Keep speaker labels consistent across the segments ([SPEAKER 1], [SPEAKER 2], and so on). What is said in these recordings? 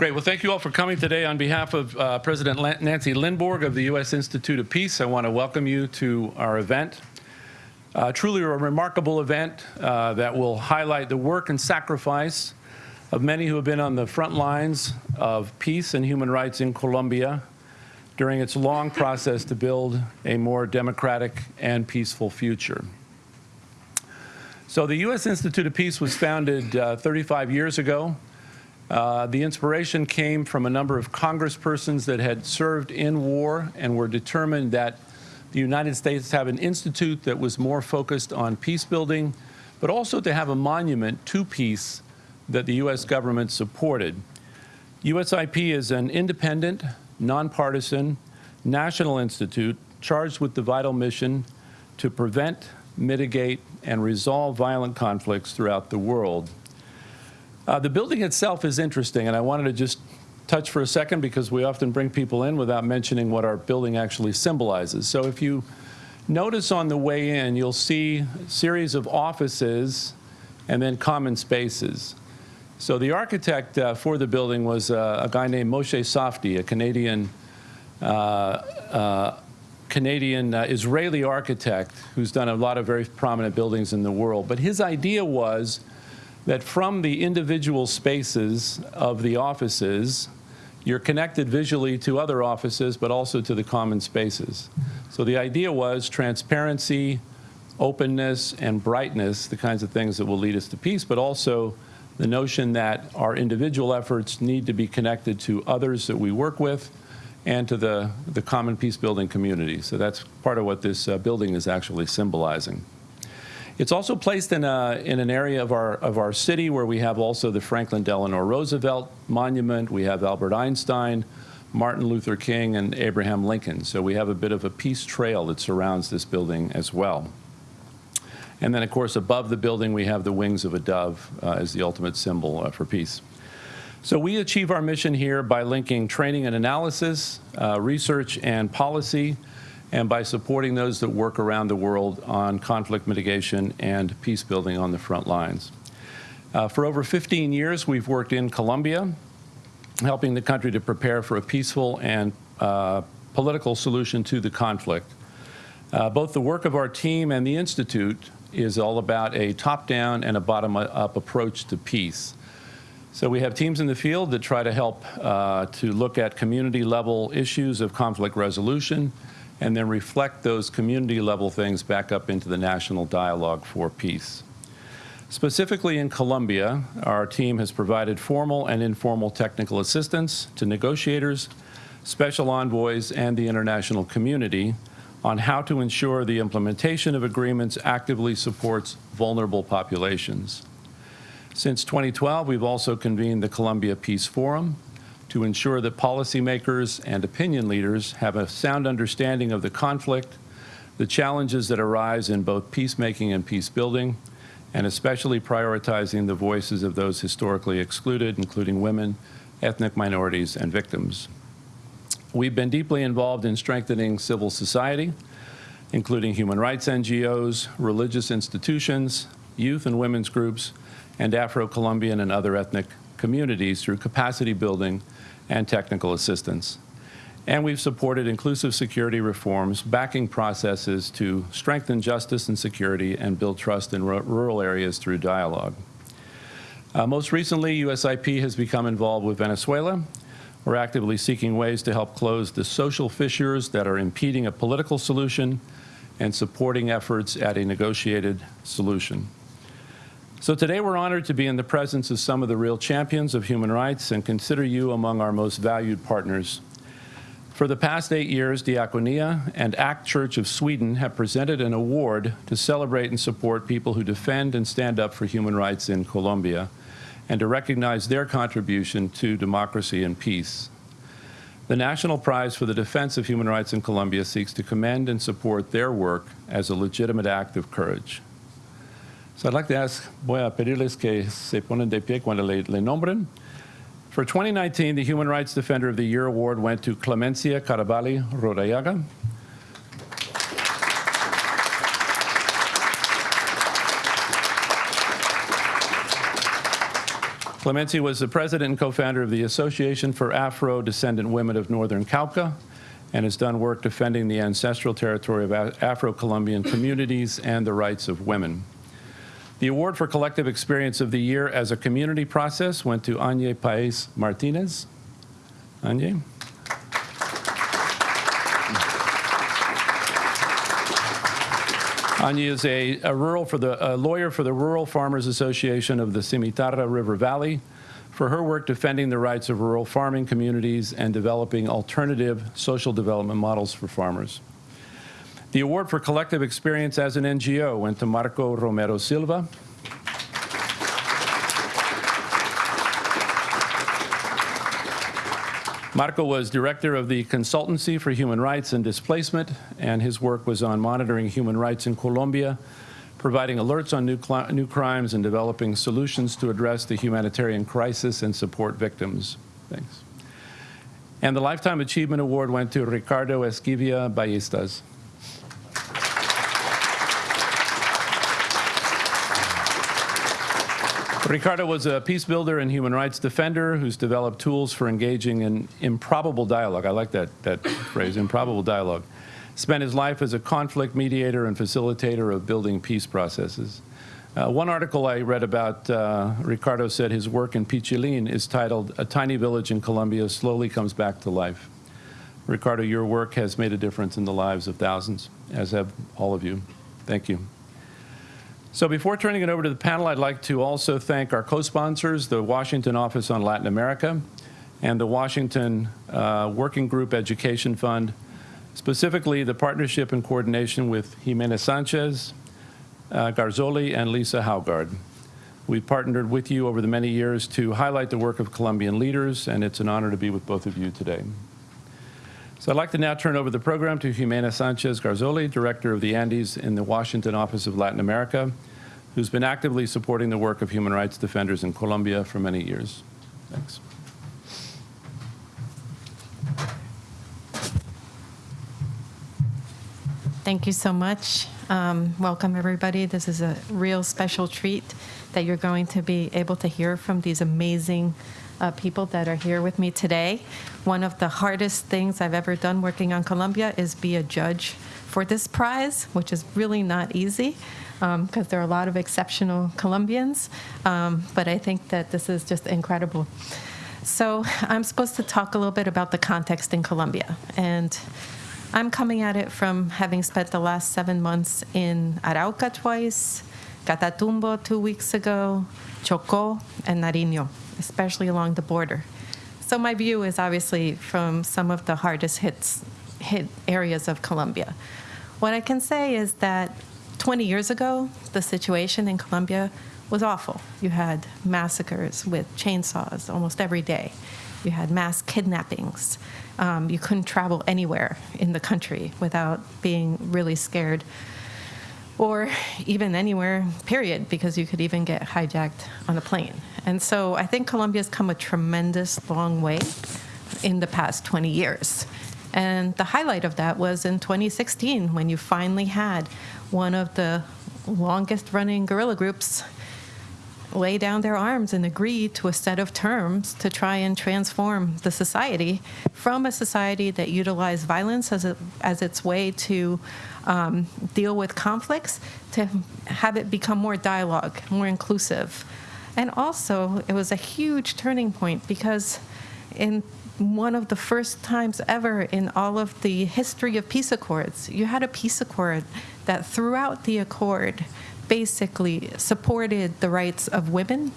[SPEAKER 1] Great. Well, thank you all for coming today. On behalf of uh, President Nancy Lindborg of the U.S. Institute of Peace, I want to welcome you to our event. Uh, truly a remarkable event uh, that will highlight the work and sacrifice of many who have been on the front lines of peace and human rights in Colombia during its long process to build a more democratic and peaceful future. So the U.S. Institute of Peace was founded uh, 35 years ago. Uh, the inspiration came from a number of congresspersons that had served in war and were determined that the United States have an institute that was more focused on peace building, but also to have a monument to peace that the U.S. government supported. USIP is an independent, nonpartisan, national institute charged with the vital mission to prevent, mitigate, and resolve violent conflicts throughout the world. Uh, the building itself is interesting, and I wanted to just touch for a second because we often bring people in without mentioning what our building actually symbolizes. So if you notice on the way in, you'll see a series of offices and then common spaces. So the architect uh, for the building was uh, a guy named Moshe Safdie, a Canadian uh, uh Canadian uh, Israeli architect who's done a lot of very prominent buildings in the world. But his idea was that from the individual spaces of the offices, you're connected visually to other offices, but also to the common spaces. So the idea was transparency, openness, and brightness, the kinds of things that will lead us to peace, but also the notion that our individual efforts need to be connected to others that we work with and to the, the common peace building community. So that's part of what this uh, building is actually symbolizing. It's also placed in, a, in an area of our, of our city where we have also the Franklin Delano Roosevelt Monument, we have Albert Einstein, Martin Luther King, and Abraham Lincoln. So we have a bit of a peace trail that surrounds this building as well. And then, of course, above the building, we have the wings of a dove uh, as the ultimate symbol uh, for peace. So we achieve our mission here by linking training and analysis, uh, research and policy, and by supporting those that work around the world on conflict mitigation and peace building on the front lines. Uh, for over 15 years, we've worked in Colombia, helping the country to prepare for a peaceful and uh, political solution to the conflict. Uh, both the work of our team and the Institute is all about a top-down and a bottom-up approach to peace. So we have teams in the field that try to help uh, to look at community-level issues of conflict resolution and then reflect those community-level things back up into the national dialogue for peace. Specifically in Colombia, our team has provided formal and informal technical assistance to negotiators, special envoys, and the international community on how to ensure the implementation of agreements actively supports vulnerable populations. Since 2012, we've also convened the Colombia Peace Forum to ensure that policymakers and opinion leaders have a sound understanding of the conflict, the challenges that arise in both peacemaking and peace building, and especially prioritizing the voices of those historically excluded, including women, ethnic minorities, and victims. We've been deeply involved in strengthening civil society, including human rights NGOs, religious institutions, youth and women's groups, and Afro-Colombian and other ethnic communities through capacity building and technical assistance. And we've supported inclusive security reforms, backing processes to strengthen justice and security and build trust in rural areas through dialogue. Uh, most recently, USIP has become involved with Venezuela we're actively seeking ways to help close the social fissures that are impeding a political solution and supporting efforts at a negotiated solution. So today we're honored to be in the presence of some of the real champions of human rights and consider you among our most valued partners. For the past eight years, Diakonia and ACT Church of Sweden have presented an award to celebrate and support people who defend and stand up for human rights in Colombia and to recognize their contribution to democracy and peace. The National Prize for the Defense of Human Rights in Colombia seeks to commend and support their work as a legitimate act of courage. So I'd like to ask, voy a pedirles que se ponen de pie cuando le, le nombren. For 2019, the Human Rights Defender of the Year award went to Clemencia Carabalí Rodallega. Clemencia was the president and co-founder of the Association for Afro-Descendant Women of Northern Cauca and has done work defending the ancestral territory of Afro-Colombian communities and the rights of women. The award for Collective Experience of the Year as a community process went to Anye Paez Martinez. Anye? Anya is a, a rural for the a lawyer for the Rural Farmers Association of the Cimitarra River Valley for her work defending the rights of rural farming communities and developing alternative social development models for farmers. The award for collective experience as an NGO went to Marco Romero Silva. Marco was director of the Consultancy for Human Rights and Displacement, and his work was on monitoring human rights in Colombia, providing alerts on new, new crimes, and developing solutions to address the humanitarian crisis and support victims. Thanks. And the Lifetime Achievement Award went to Ricardo Esquivia Ballestas. Ricardo was a peace builder and human rights defender who's developed tools for engaging in improbable dialogue. I like that, that phrase, improbable dialogue. Spent his life as a conflict mediator and facilitator of building peace processes. Uh, one article I read about uh, Ricardo said his work in Pichilin is titled A Tiny Village in Colombia Slowly Comes Back to Life. Ricardo, your work has made a difference in the lives of thousands, as have all of you. Thank you. So before turning it over to the panel, I'd like to also thank our co-sponsors, the Washington Office on Latin America and the Washington uh, Working Group Education Fund, specifically the partnership and coordination with Jimena Sanchez, uh, Garzoli, and Lisa Haugaard. We've partnered with you over the many years to highlight the work of Colombian leaders, and it's an honor to be with both of you today. So I'd like to now turn over the program to Jimena Sanchez Garzoli, Director of the Andes in the Washington Office of Latin America, who's been actively supporting the work of human rights defenders in Colombia for many years. Thanks.
[SPEAKER 2] Thank you so much. Um, welcome, everybody. This is a real special treat that you're going to be able to hear from these amazing uh, people that are here with me today. One of the hardest things I've ever done working on Colombia is be a judge for this prize, which is really not easy because um, there are a lot of exceptional Colombians. Um, but I think that this is just incredible. So I'm supposed to talk a little bit about the context in Colombia. And I'm coming at it from having spent the last seven months in Arauca twice, Catatumbo two weeks ago, Chocó, and Nariño especially along the border. So my view is obviously from some of the hardest hits, hit areas of Colombia. What I can say is that 20 years ago, the situation in Colombia was awful. You had massacres with chainsaws almost every day. You had mass kidnappings. Um, you couldn't travel anywhere in the country without being really scared or even anywhere, period, because you could even get hijacked on a plane. And so I think Colombia's come a tremendous long way in the past 20 years. And the highlight of that was in 2016 when you finally had one of the longest running guerrilla groups lay down their arms and agree to a set of terms to try and transform the society from a society that utilized violence as, a, as its way to um, deal with conflicts to have it become more dialogue, more inclusive. And also, it was a huge turning point because in one of the first times ever in all of the history of peace accords, you had a peace accord that throughout the accord basically supported the rights of women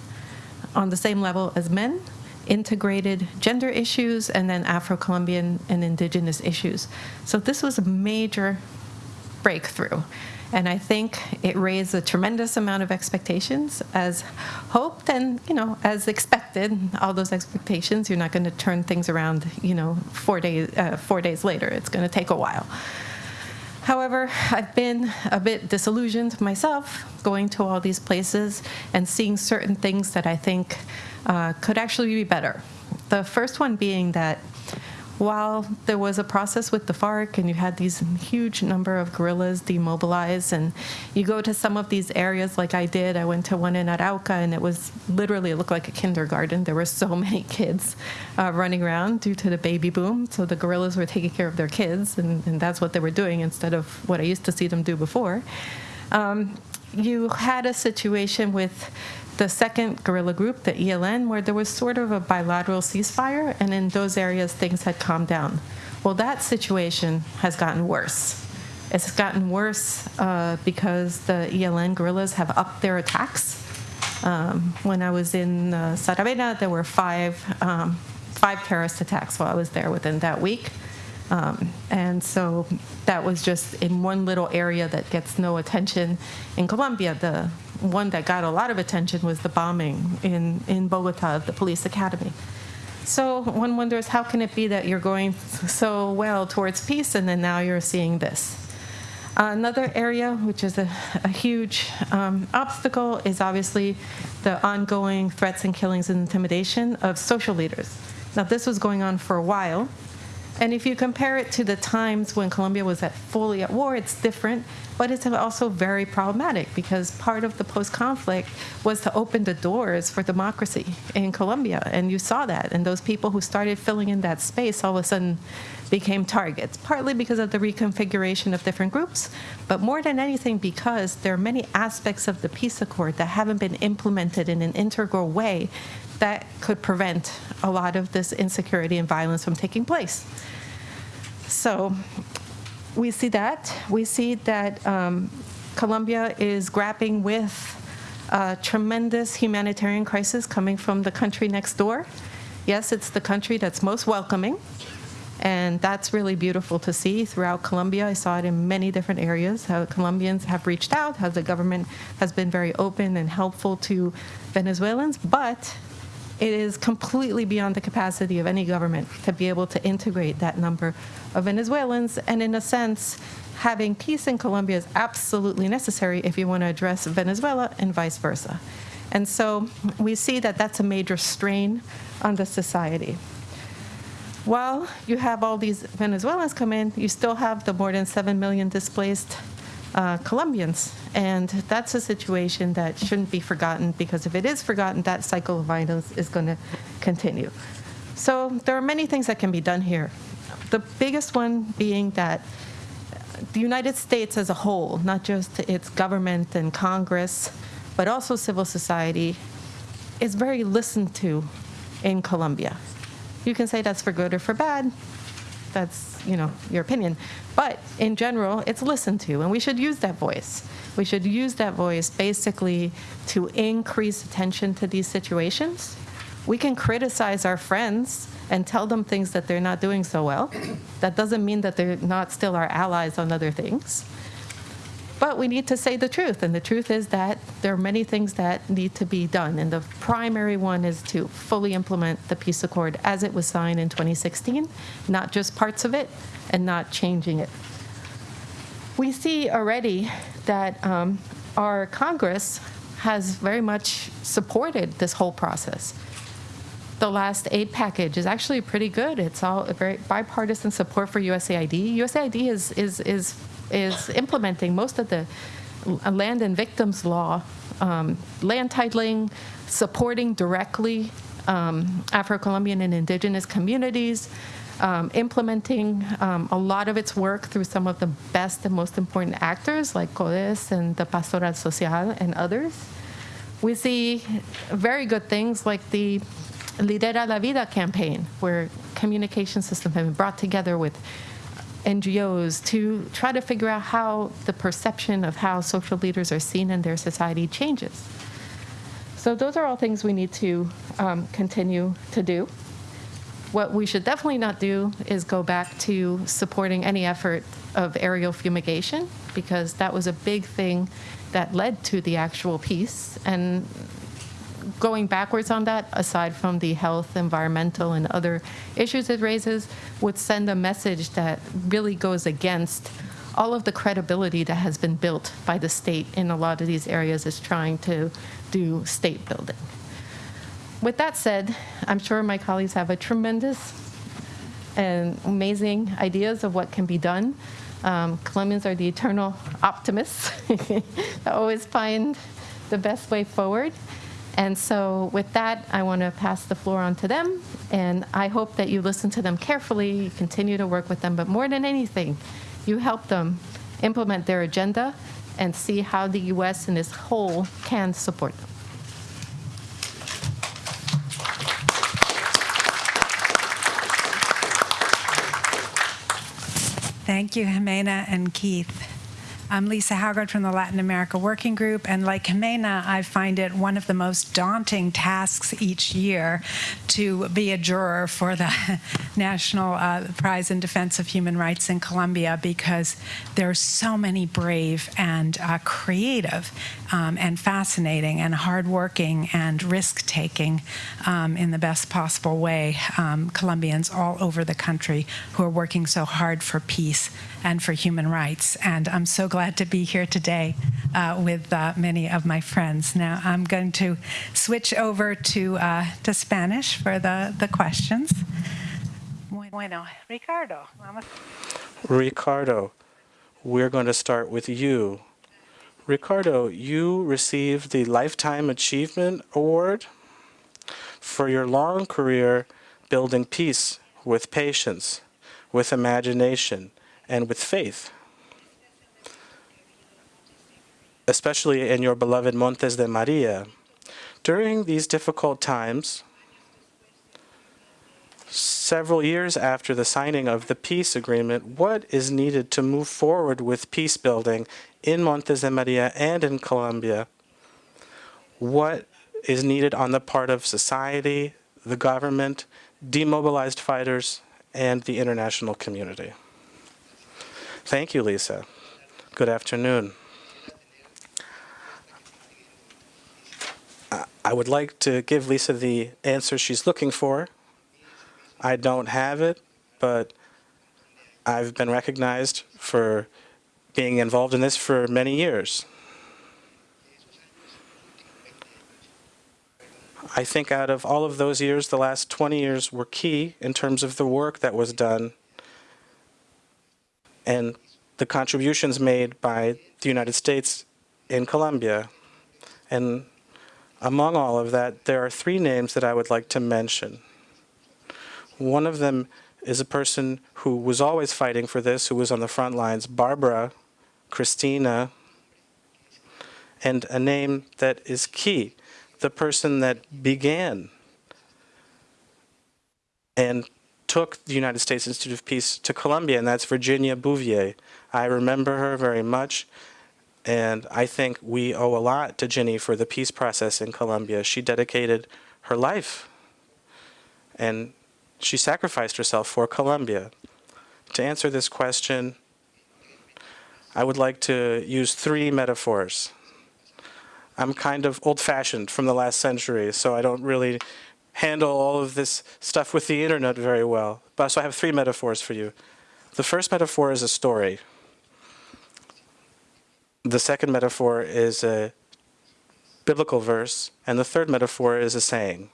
[SPEAKER 2] on the same level as men, integrated gender issues, and then Afro Colombian and indigenous issues. So this was a major breakthrough. And I think it raised a tremendous amount of expectations as hoped and, you know, as expected, all those expectations, you're not going to turn things around, you know, four days, uh, four days later. It's going to take a while. However, I've been a bit disillusioned myself going to all these places and seeing certain things that I think uh, could actually be better. The first one being that while there was a process with the FARC and you had these huge number of guerrillas demobilized and you go to some of these areas like I did, I went to one in Arauca and it was literally, it looked like a kindergarten. There were so many kids uh, running around due to the baby boom. So the guerrillas were taking care of their kids and, and that's what they were doing instead of what I used to see them do before. Um, you had a situation with the second guerrilla group, the ELN, where there was sort of a bilateral ceasefire, and in those areas things had calmed down. Well, that situation has gotten worse. It's gotten worse uh, because the ELN guerrillas have upped their attacks. Um, when I was in uh, Saravena, there were five, um, five terrorist attacks while I was there within that week. Um, and so that was just in one little area that gets no attention. In Colombia, the one that got a lot of attention was the bombing in, in Bogota of the police academy. So one wonders how can it be that you're going so well towards peace and then now you're seeing this? Another area, which is a, a huge um, obstacle, is obviously the ongoing threats and killings and intimidation of social leaders. Now, this was going on for a while, and if you compare it to the times when Colombia was at fully at war, it's different, but it's also very problematic because part of the post-conflict was to open the doors for democracy in Colombia, and you saw that. And those people who started filling in that space all of a sudden became targets, partly because of the reconfiguration of different groups, but more than anything because there are many aspects of the peace accord that haven't been implemented in an integral way that could prevent a lot of this insecurity and violence from taking place. So we see that. We see that um, Colombia is grappling with a tremendous humanitarian crisis coming from the country next door. Yes, it's the country that's most welcoming, and that's really beautiful to see throughout Colombia. I saw it in many different areas, how Colombians have reached out, how the government has been very open and helpful to Venezuelans, but it is completely beyond the capacity of any government to be able to integrate that number of Venezuelans. And in a sense, having peace in Colombia is absolutely necessary if you want to address Venezuela and vice versa. And so we see that that's a major strain on the society. While you have all these Venezuelans come in, you still have the more than 7 million displaced uh, Colombians. And that's a situation that shouldn't be forgotten because if it is forgotten, that cycle of violence is going to continue. So there are many things that can be done here. The biggest one being that the United States as a whole, not just its government and Congress, but also civil society, is very listened to in Colombia. You can say that's for good or for bad. That's, you know, your opinion. But in general, it's listened to, and we should use that voice. We should use that voice basically to increase attention to these situations. We can criticize our friends and tell them things that they're not doing so well. That doesn't mean that they're not still our allies on other things. But we need to say the truth, and the truth is that there are many things that need to be done. And the primary one is to fully implement the peace accord as it was signed in 2016, not just parts of it, and not changing it. We see already that um, our Congress has very much supported this whole process. The last aid package is actually pretty good. It's all a very bipartisan support for USAID. USAID is is is is implementing most of the land and victims law, um, land titling, supporting directly um, Afro-Colombian and indigenous communities, um, implementing um, a lot of its work through some of the best and most important actors like CODHES and the Pastoral Social and others. We see very good things like the Lidera la Vida campaign, where communication systems have been brought together with NGOs to try to figure out how the perception of how social leaders are seen in their society changes. So those are all things we need to um, continue to do. What we should definitely not do is go back to supporting any effort of aerial fumigation because that was a big thing that led to the actual peace. And going backwards on that, aside from the health, environmental, and other issues it raises, would send a message that really goes against all of the credibility that has been built by the state in a lot of these areas is trying to do state building. With that said, I'm sure my colleagues have a tremendous and amazing ideas of what can be done. Um, Colombians are the eternal optimists. they always find the best way forward. And so, with that, I want to pass the floor on to them. And I hope that you listen to them carefully, you continue to work with them, but more than anything, you help them implement their agenda and see how the U.S. in its whole can support them.
[SPEAKER 3] Thank you, Jimena and Keith. I'm Lisa Haugaard from the Latin America Working Group, and like Jimena, I find it one of the most daunting tasks each year to be a juror for the National uh, Prize in Defense of Human Rights in Colombia because there are so many brave and uh, creative um, and fascinating and hardworking and risk-taking um, in the best possible way um, Colombians all over the country who are working so hard for peace and for human rights. And I'm so glad to be here today uh, with uh, many of my friends. Now I'm going to switch over to, uh, to Spanish for the, the questions. Bueno, Ricardo.
[SPEAKER 4] Ricardo, we're going to start with you. Ricardo, you received the Lifetime Achievement Award for your long career building peace with patience, with imagination, and with faith. Especially in your beloved Montes de Maria. During these difficult times, several years after the signing of the peace agreement, what is needed to move forward with peace building in Montes de Maria and in Colombia? What is needed on the part of society, the government, demobilized fighters, and the international community? Thank you, Lisa. Good afternoon. I- would like to give Lisa the answer she's looking for. I don't have it, but I've been recognized for being involved in this for many years. I think out of all of those years, the last 20 years were key in terms of the work that was done and the contributions made by the United States in Colombia. And among all of that, there are three names that I would like to mention. One of them is a person who was always fighting for this, who was on the front lines, Barbara, Christina, and a name that is key, the person that began and took the United States Institute of Peace to Colombia, and that's Virginia Bouvier. I remember her very much, and I think we owe a lot to Ginny for the peace process in Colombia. She dedicated her life, and she sacrificed herself for Colombia. To answer this question, I would like to use three metaphors. I'm kind of old-fashioned from the last century, so I don't really handle all of this stuff with the internet very well. But so I have three metaphors for you. The first metaphor is a story. The second metaphor is a biblical verse, and the third metaphor is a saying.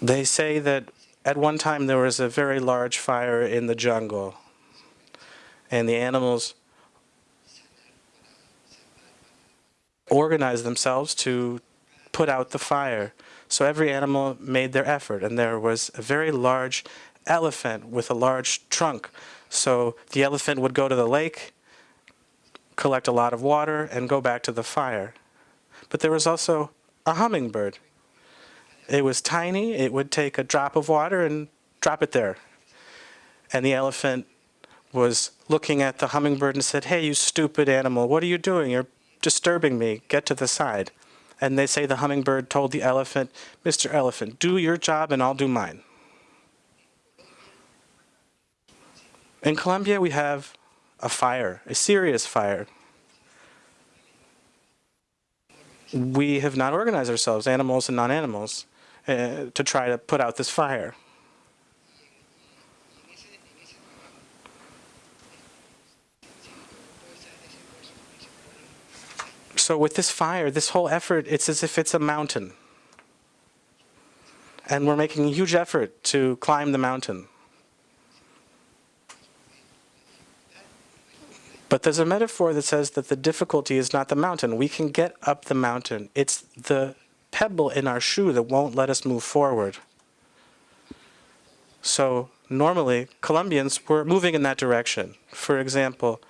[SPEAKER 4] They say that at one time there was a very large fire in the jungle, and the animals organized themselves to put out the fire. So every animal made their effort, and there was a very large elephant with a large trunk. So the elephant would go to the lake, collect a lot of water, and go back to the fire. But there was also a hummingbird. It was tiny, it would take a drop of water and drop it there. And the elephant was looking at the hummingbird and said, Hey, you stupid animal, what are you doing? You're disturbing me. Get to the side. And they say the hummingbird told the elephant, Mr. Elephant, do your job and I'll do mine. In Colombia, we have a fire, a serious fire. We have not organized ourselves, animals and non-animals, uh, to try to put out this fire. So with this fire, this whole effort, it's as if it's a mountain. and we're making a huge effort to climb the mountain. But there's a metaphor that says that the difficulty is not the mountain. We can get up the mountain. It's the pebble in our shoe that won't let us move forward. So normally, Colombians were moving in that direction. For example,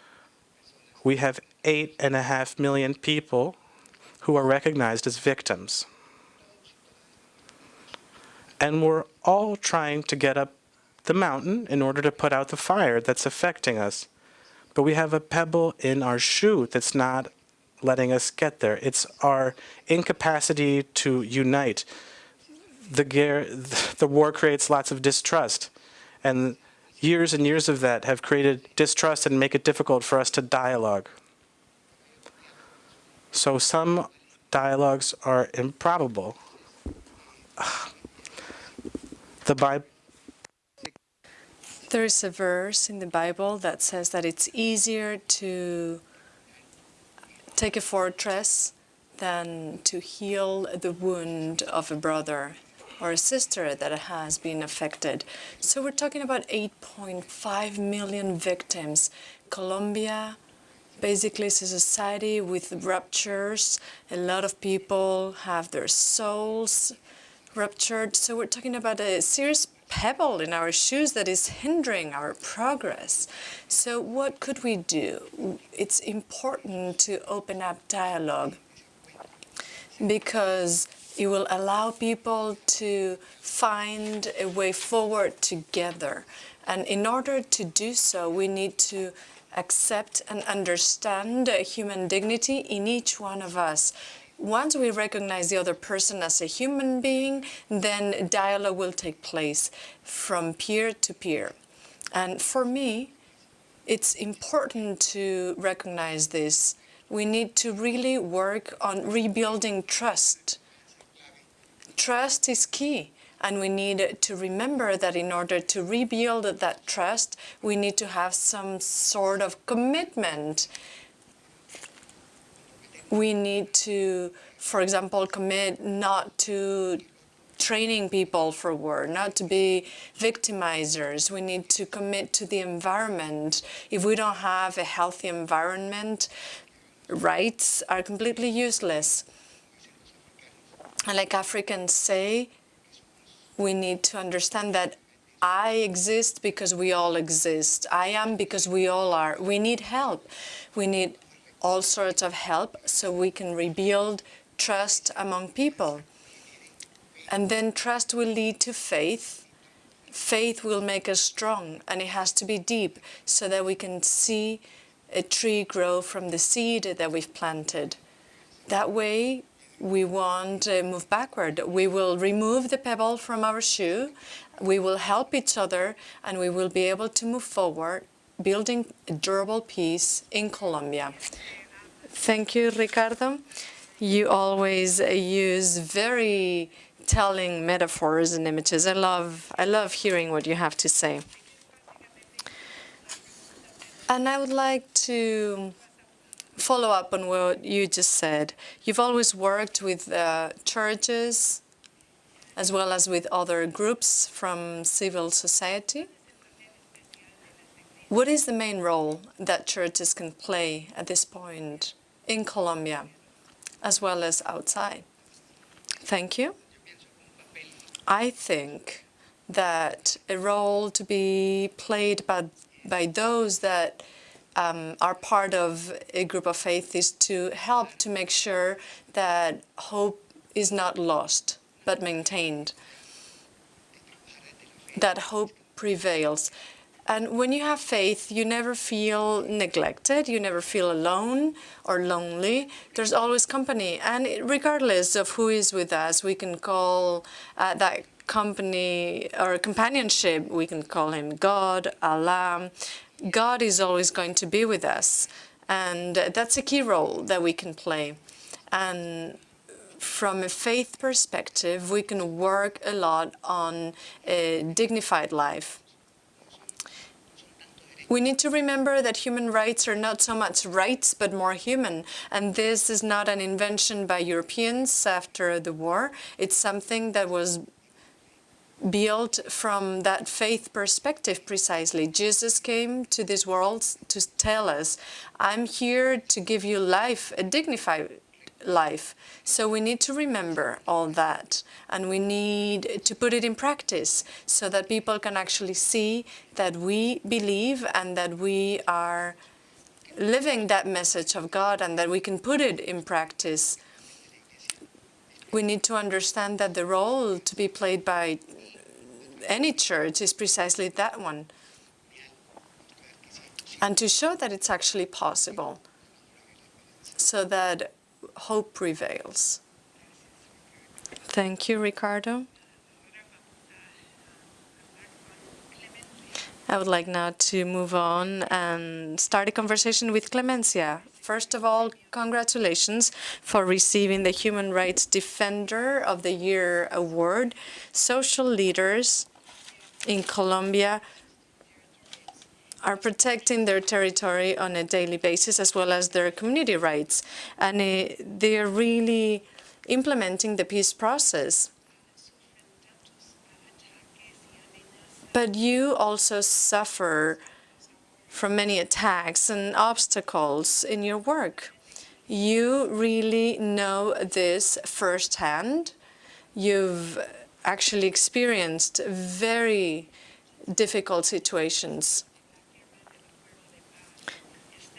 [SPEAKER 4] we have eight and a half million people who are recognized as victims. And we're all trying to get up the mountain in order to put out the fire that's affecting us. But we have a pebble in our shoe that's not letting us get there. It's our incapacity to unite. The, the war creates lots of distrust. And years and years of that have created distrust and make it difficult for us to dialogue. So some dialogues are improbable. The Bible
[SPEAKER 5] there is a verse in the Bible that says that it's easier to take a fortress than to heal the wound of a brother or a sister that has been affected. So we're talking about 8.5 million victims. Colombia basically it's a society with ruptures. A lot of people have their souls ruptured. So we're talking about a serious pebble in our shoes that is hindering our progress. So what could we do? It's important to open up dialogue because it will allow people to find a way forward together. And in order to do so, we need to accept and understand human dignity in each one of us once we recognize the other person as a human being, then dialogue will take place from peer to peer. And for me, it's important to recognize this. We need to really work on rebuilding trust. Trust is key. And we need to remember that in order to rebuild that trust, we need to have some sort of commitment we need to, for example, commit not to training people for war, not to be victimizers. We need to commit to the environment. If we don't have a healthy environment, rights are completely useless. And like Africans say, we need to understand that I exist because we all exist. I am because we all are. We need help. We need all sorts of help so we can rebuild trust among people. And then trust will lead to faith. Faith will make us strong and it has to be deep so that we can see a tree grow from the seed that we've planted. That way we won't uh, move backward. We will remove the pebble from our shoe, we will help each other and we will be able to move forward building a durable peace in Colombia. Thank you, Ricardo. You always use very telling metaphors and images. I love, I love hearing what you have to say. And I would like to follow up on what you just said. You've always worked with uh, churches as well as with other groups from civil society. What is the main role that churches can play at this point in Colombia, as well as outside? Thank you. I think that a role to be played by, by those that um, are part of a group of faith is to help to make sure that hope is not lost, but maintained, that hope prevails. And when you have faith, you never feel neglected, you never feel alone or lonely. There's always company. And regardless of who is with us, we can call uh, that company or companionship, we can call him God, Allah. God is always going to be with us. And that's a key role that we can play. And from a faith perspective, we can work a lot on a dignified life we need to remember that human rights are not so much rights, but more human. And this is not an invention by Europeans after the war. It's something that was built from that faith perspective precisely. Jesus came to this world to tell us, I'm here to give you life, a dignified life. So we need to remember all that and we need to put it in practice so that people can actually see that we believe and that we are living that message of God and that we can put it in practice. We need to understand that the role to be played by any church is precisely that one. And to show that it's actually possible so that hope prevails. Thank you, Ricardo. I would like now to move on and start a conversation with Clemencia. First of all, congratulations for receiving the Human Rights Defender of the Year award. Social leaders in Colombia are protecting their territory on a daily basis as well as their community rights. And uh, they are really implementing the peace process. But you also suffer from many attacks and obstacles in your work. You really know this firsthand. You've actually experienced very difficult situations.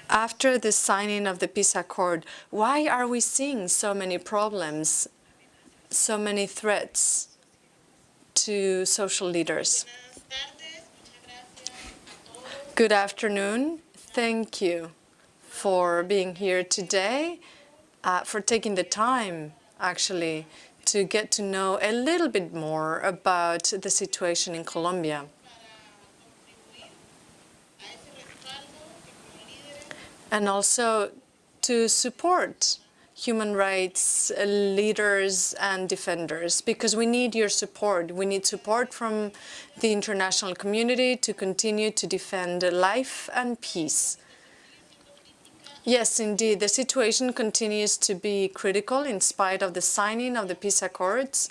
[SPEAKER 5] After the signing of the peace accord, why are we seeing so many problems, so many threats to social leaders? Good afternoon. Thank you for being here today, uh, for taking the time, actually, to get to know a little bit more about the situation in Colombia. And also to support human rights uh, leaders and defenders because we need your support. We need support from the international community to continue to defend life and peace. Yes, indeed, the situation continues to be critical in spite of the signing of the peace accords.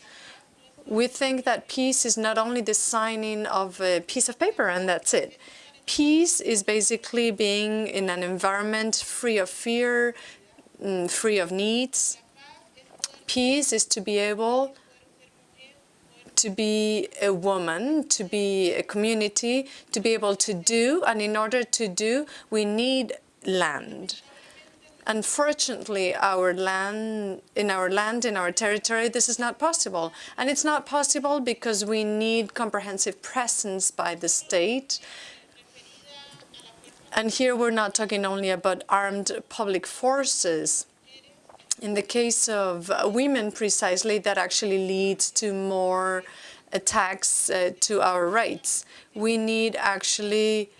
[SPEAKER 5] We think that peace is not only the signing of a piece of paper and that's it. Peace is basically being in an environment free of fear, Mm, free of needs. Peace is to be able to be a woman, to be a community, to be able to do, and in order to do, we need land. Unfortunately, our land, in our land, in our territory, this is not possible. And it's not possible because we need comprehensive presence by the state and here we're not talking only about armed public forces. In the case of women, precisely, that actually leads to more attacks uh, to our rights. We need actually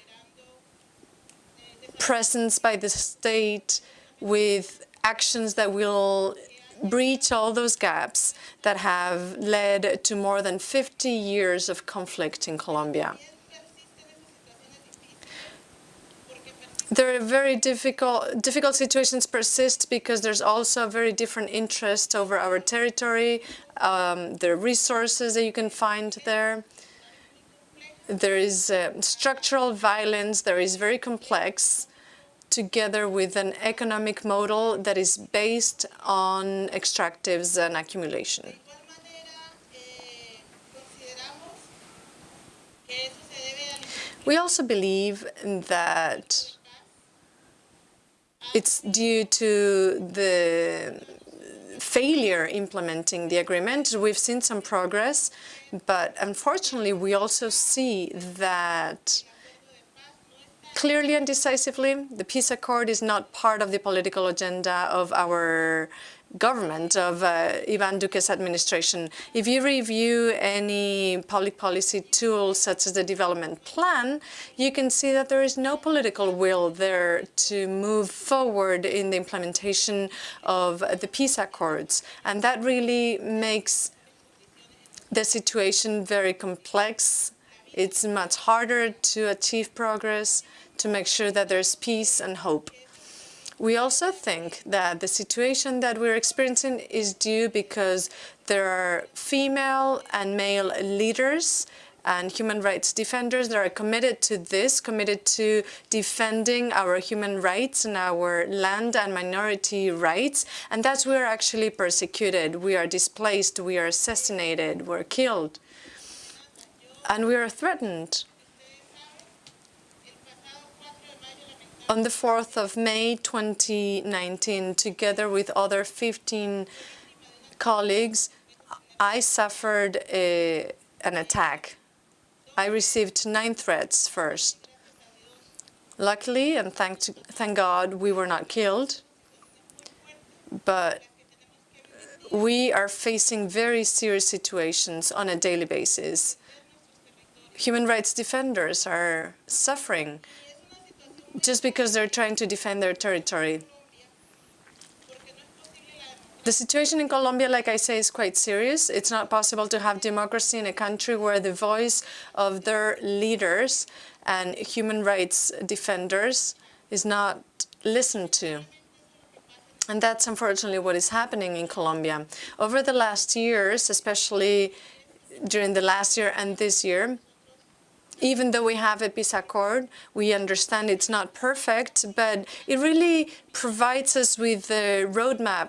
[SPEAKER 5] presence by the state with actions that will breach all those gaps that have led to more than 50 years of conflict in Colombia. There are very difficult difficult situations persist because there's also a very different interest over our territory, um, the resources that you can find there. There is uh, structural violence that is very complex, together with an economic model that is based on extractives and accumulation. We also believe that it's due to the failure implementing the agreement. We've seen some progress, but unfortunately, we also see that clearly and decisively, the peace accord is not part of the political agenda of our government of uh, Ivan Duque's administration. If you review any public policy tool such as the development plan, you can see that there is no political will there to move forward in the implementation of the peace accords. And that really makes the situation very complex. It's much harder to achieve progress, to make sure that there's peace and hope. We also think that the situation that we're experiencing is due because there are female and male leaders and human rights defenders that are committed to this, committed to defending our human rights and our land and minority rights. And that's where we're actually persecuted. We are displaced, we are assassinated, we're killed. And we are threatened. On the 4th of May 2019, together with other 15 colleagues, I suffered a, an attack. I received nine threats first. Luckily, and thank, to, thank God, we were not killed, but we are facing very serious situations on a daily basis. Human rights defenders are suffering just because they're trying to defend their territory. The situation in Colombia, like I say, is quite serious. It's not possible to have democracy in a country where the voice of their leaders and human rights defenders is not listened to. And that's unfortunately what is happening in Colombia. Over the last years, especially during the last year and this year, even though we have a peace accord, we understand it's not perfect, but it really provides us with a roadmap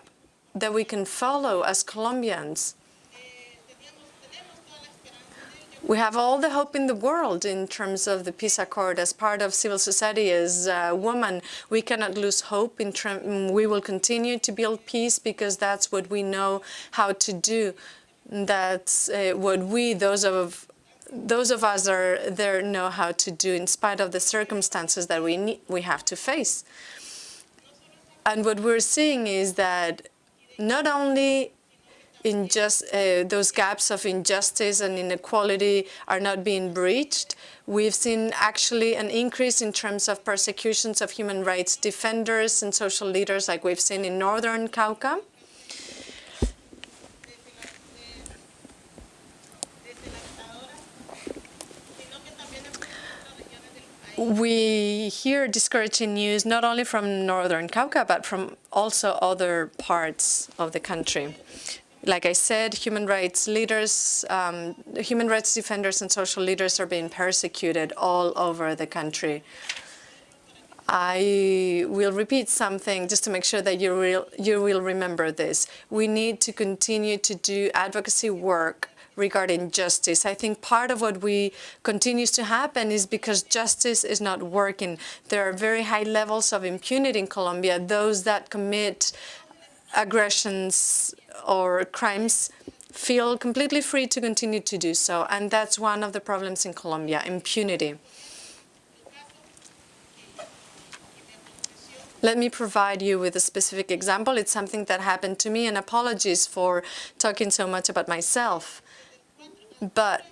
[SPEAKER 5] that we can follow as Colombians. We have all the hope in the world in terms of the peace accord. As part of civil society, as a woman, we cannot lose hope. In we will continue to build peace because that's what we know how to do. That's uh, what we, those of those of us are there know how to do in spite of the circumstances that we need, we have to face. And what we're seeing is that not only in just uh, those gaps of injustice and inequality are not being breached, we've seen actually an increase in terms of persecutions of human rights defenders and social leaders like we've seen in northern Cauca. We hear discouraging news not only from northern Cauca, but from also other parts of the country. Like I said, human rights leaders, um, human rights defenders and social leaders are being persecuted all over the country. I will repeat something just to make sure that you will, you will remember this. We need to continue to do advocacy work regarding justice. I think part of what we continues to happen is because justice is not working. There are very high levels of impunity in Colombia. Those that commit aggressions or crimes feel completely free to continue to do so. And that's one of the problems in Colombia, impunity. Let me provide you with a specific example. It's something that happened to me, and apologies for talking so much about myself. But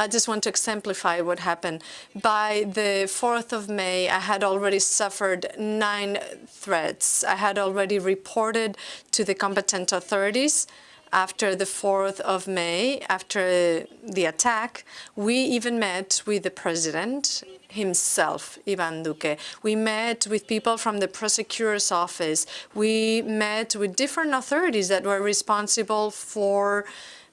[SPEAKER 5] I just want to exemplify what happened. By the 4th of May, I had already suffered nine threats. I had already reported to the competent authorities after the 4th of May, after the attack. We even met with the president himself, Ivan Duque. We met with people from the prosecutor's office. We met with different authorities that were responsible for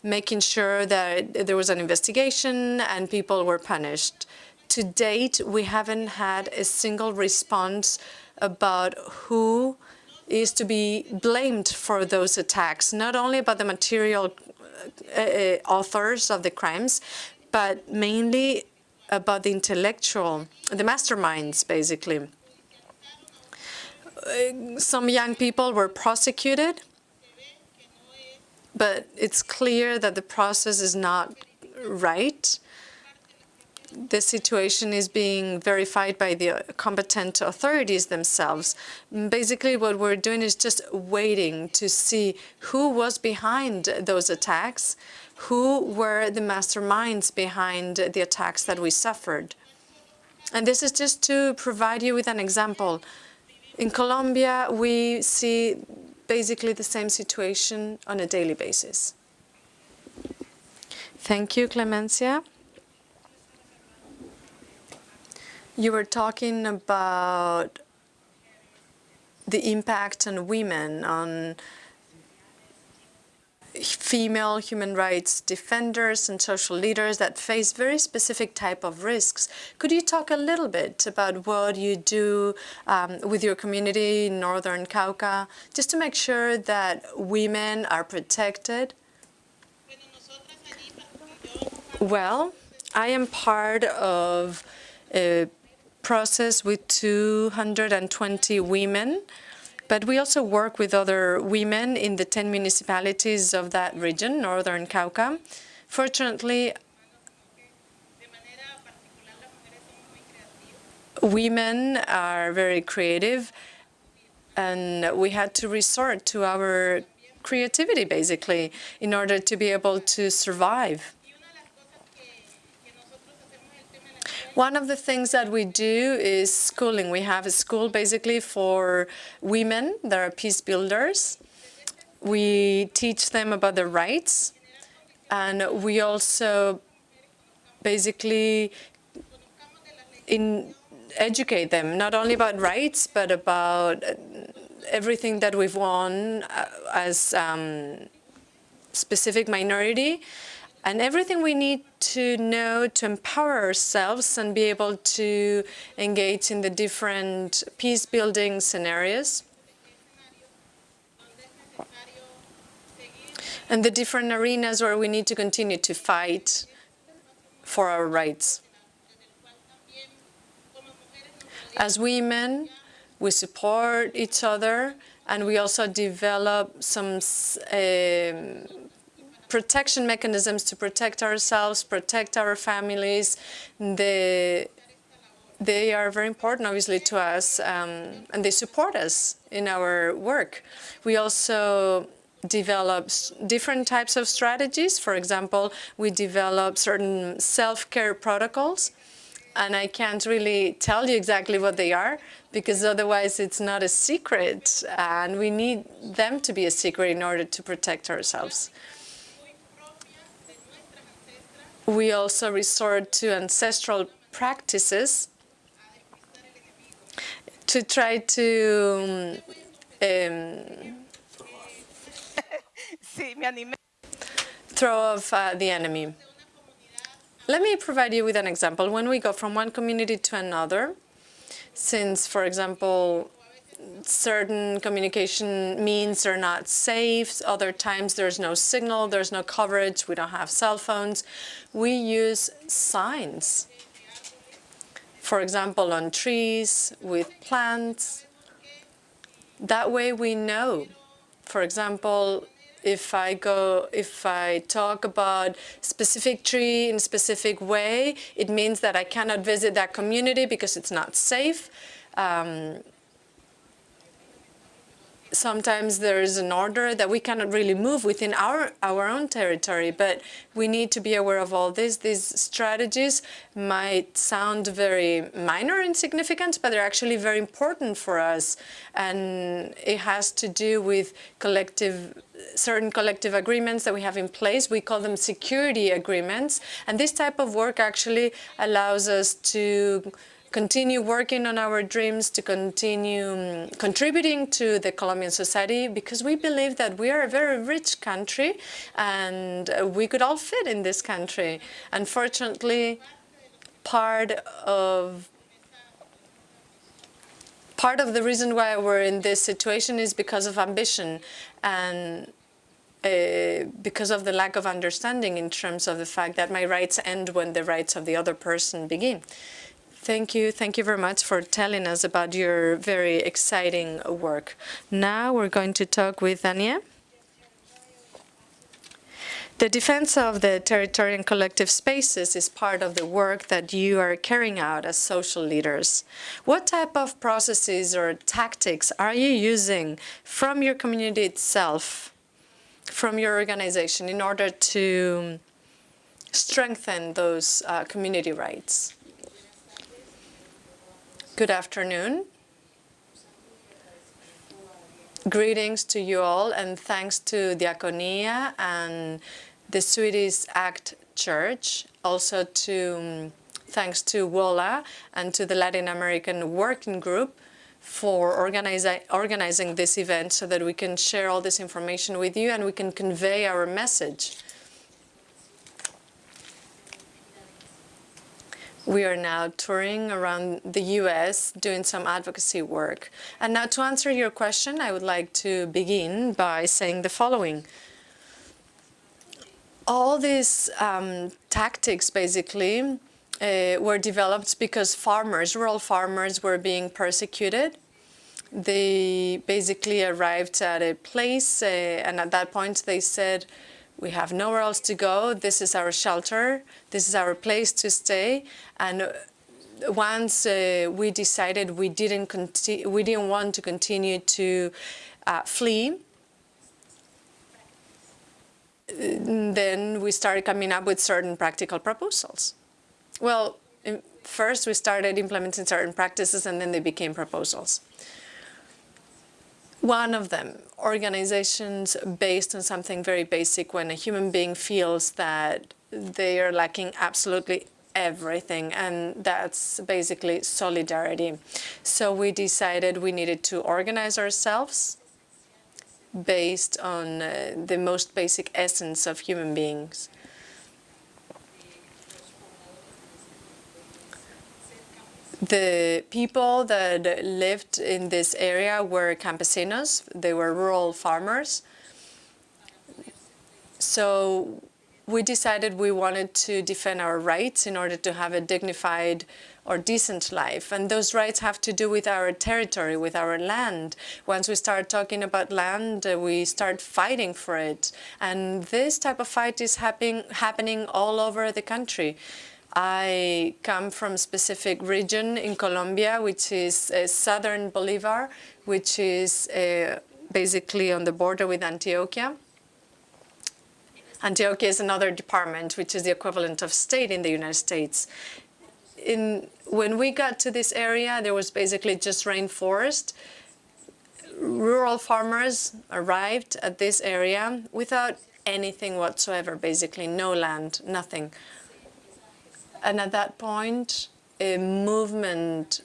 [SPEAKER 5] making sure that there was an investigation and people were punished. To date, we haven't had a single response about who is to be blamed for those attacks, not only about the material uh, uh, authors of the crimes, but mainly about the intellectual, the masterminds, basically. Uh, some young people were prosecuted but it's clear that the process is not right. The situation is being verified by the competent authorities themselves. Basically, what we're doing is just waiting to see who was behind those attacks, who were the masterminds behind the attacks that we suffered. And this is just to provide you with an example. In Colombia, we see basically the same situation on a daily basis. Thank you, Clemencia. You were talking about the impact on women, on female human rights defenders and social leaders that face very specific type of risks. Could you talk a little bit about what you do um, with your community in Northern Cauca, just to make sure that women are protected? Well, I am part of a process with 220 women but we also work with other women in the 10 municipalities of that region, Northern Cauca. Fortunately, women are very creative, and we had to resort to our creativity, basically, in order to be able to survive. One of the things that we do is schooling. We have a school basically for women that are peace builders. We teach them about their rights, and we also basically in educate them not only about rights but about everything that we've won uh, as um, specific minority and everything we need to know to empower ourselves and be able to engage in the different peace building scenarios and the different arenas where we need to continue to fight for our rights. As women, we support each other and we also develop some um, protection mechanisms to protect ourselves, protect our families. The, they are very important, obviously, to us, um, and they support us in our work. We also develop different types of strategies. For example, we develop certain self-care protocols, and I can't really tell you exactly what they are, because otherwise it's not a secret, and we need them to be a secret in order to protect ourselves. We also resort to ancestral practices to try to um, throw off uh, the enemy. Let me provide you with an example. When we go from one community to another, since, for example, certain communication means are not safe. Other times there's no signal, there's no coverage, we don't have cell phones. We use signs. For example, on trees, with plants. That way we know. For example, if I go, if I talk about specific tree in a specific way, it means that I cannot visit that community because it's not safe. Um, sometimes there is an order that we cannot really move within our, our own territory, but we need to be aware of all this. These strategies might sound very minor and insignificant, but they're actually very important for us. And it has to do with collective certain collective agreements that we have in place. We call them security agreements. And this type of work actually allows us to continue working on our dreams, to continue um, contributing to the Colombian society, because we believe that we are a very rich country and we could all fit in this country. Unfortunately, part of part of the reason why we're in this situation is because of ambition and uh, because of the lack of understanding in terms of the fact that my rights end when the rights of the other person begin. Thank you. Thank you very much for telling us about your very exciting work. Now we're going to talk with Ania. The defense of the territory and collective spaces is part of the work that you are carrying out as social leaders. What type of processes or tactics are you using from your community itself, from your organization, in order to strengthen those uh, community rights? Good afternoon. Greetings to you all and thanks to Diakonia and the Swedish ACT Church, also to um, thanks to WOLA and to the Latin American Working Group for organizi organizing this event so that we can share all this information with you and we can convey our message. We are now touring around the US doing some advocacy work. And now to answer your question, I would like to begin by saying the following. All these um, tactics basically uh, were developed because farmers, rural farmers were being persecuted. They basically arrived at a place uh, and at that point they said, we have nowhere else to go. This is our shelter. This is our place to stay. And once uh, we decided we didn't we didn't want to continue to uh, flee, then we started coming up with certain practical proposals. Well, first we started implementing certain practices and then they became proposals. One of them, organizations based on something very basic when a human being feels that they are lacking absolutely everything and that's basically solidarity. So we decided we needed to organize ourselves based on uh, the most basic essence of human beings. The people that lived in this area were campesinos, they were rural farmers. So we decided we wanted to defend our rights in order to have a dignified or decent life. And those rights have to do with our territory, with our land. Once we start talking about land, uh, we start fighting for it. And this type of fight is happen happening all over the country. I come from a specific region in Colombia, which is uh, southern Bolivar, which is uh, basically on the border with Antioquia. Antioquia is another department, which is the equivalent of state in the United States. In, when we got to this area, there was basically just rainforest. Rural farmers arrived at this area without anything whatsoever, basically no land, nothing. And at that point, a movement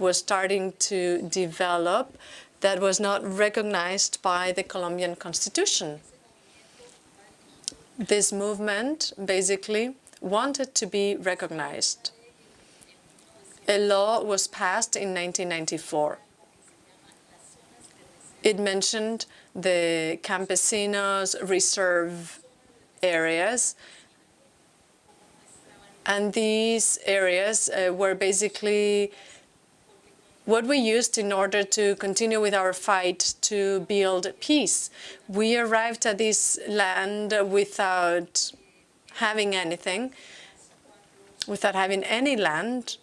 [SPEAKER 5] was starting to develop that was not recognized by the Colombian constitution. This movement basically wanted to be recognized. A law was passed in 1994. It mentioned the campesinos reserve areas and these areas uh, were basically what we used in order to continue with our fight to build peace. We arrived at this land without having anything, without having any land.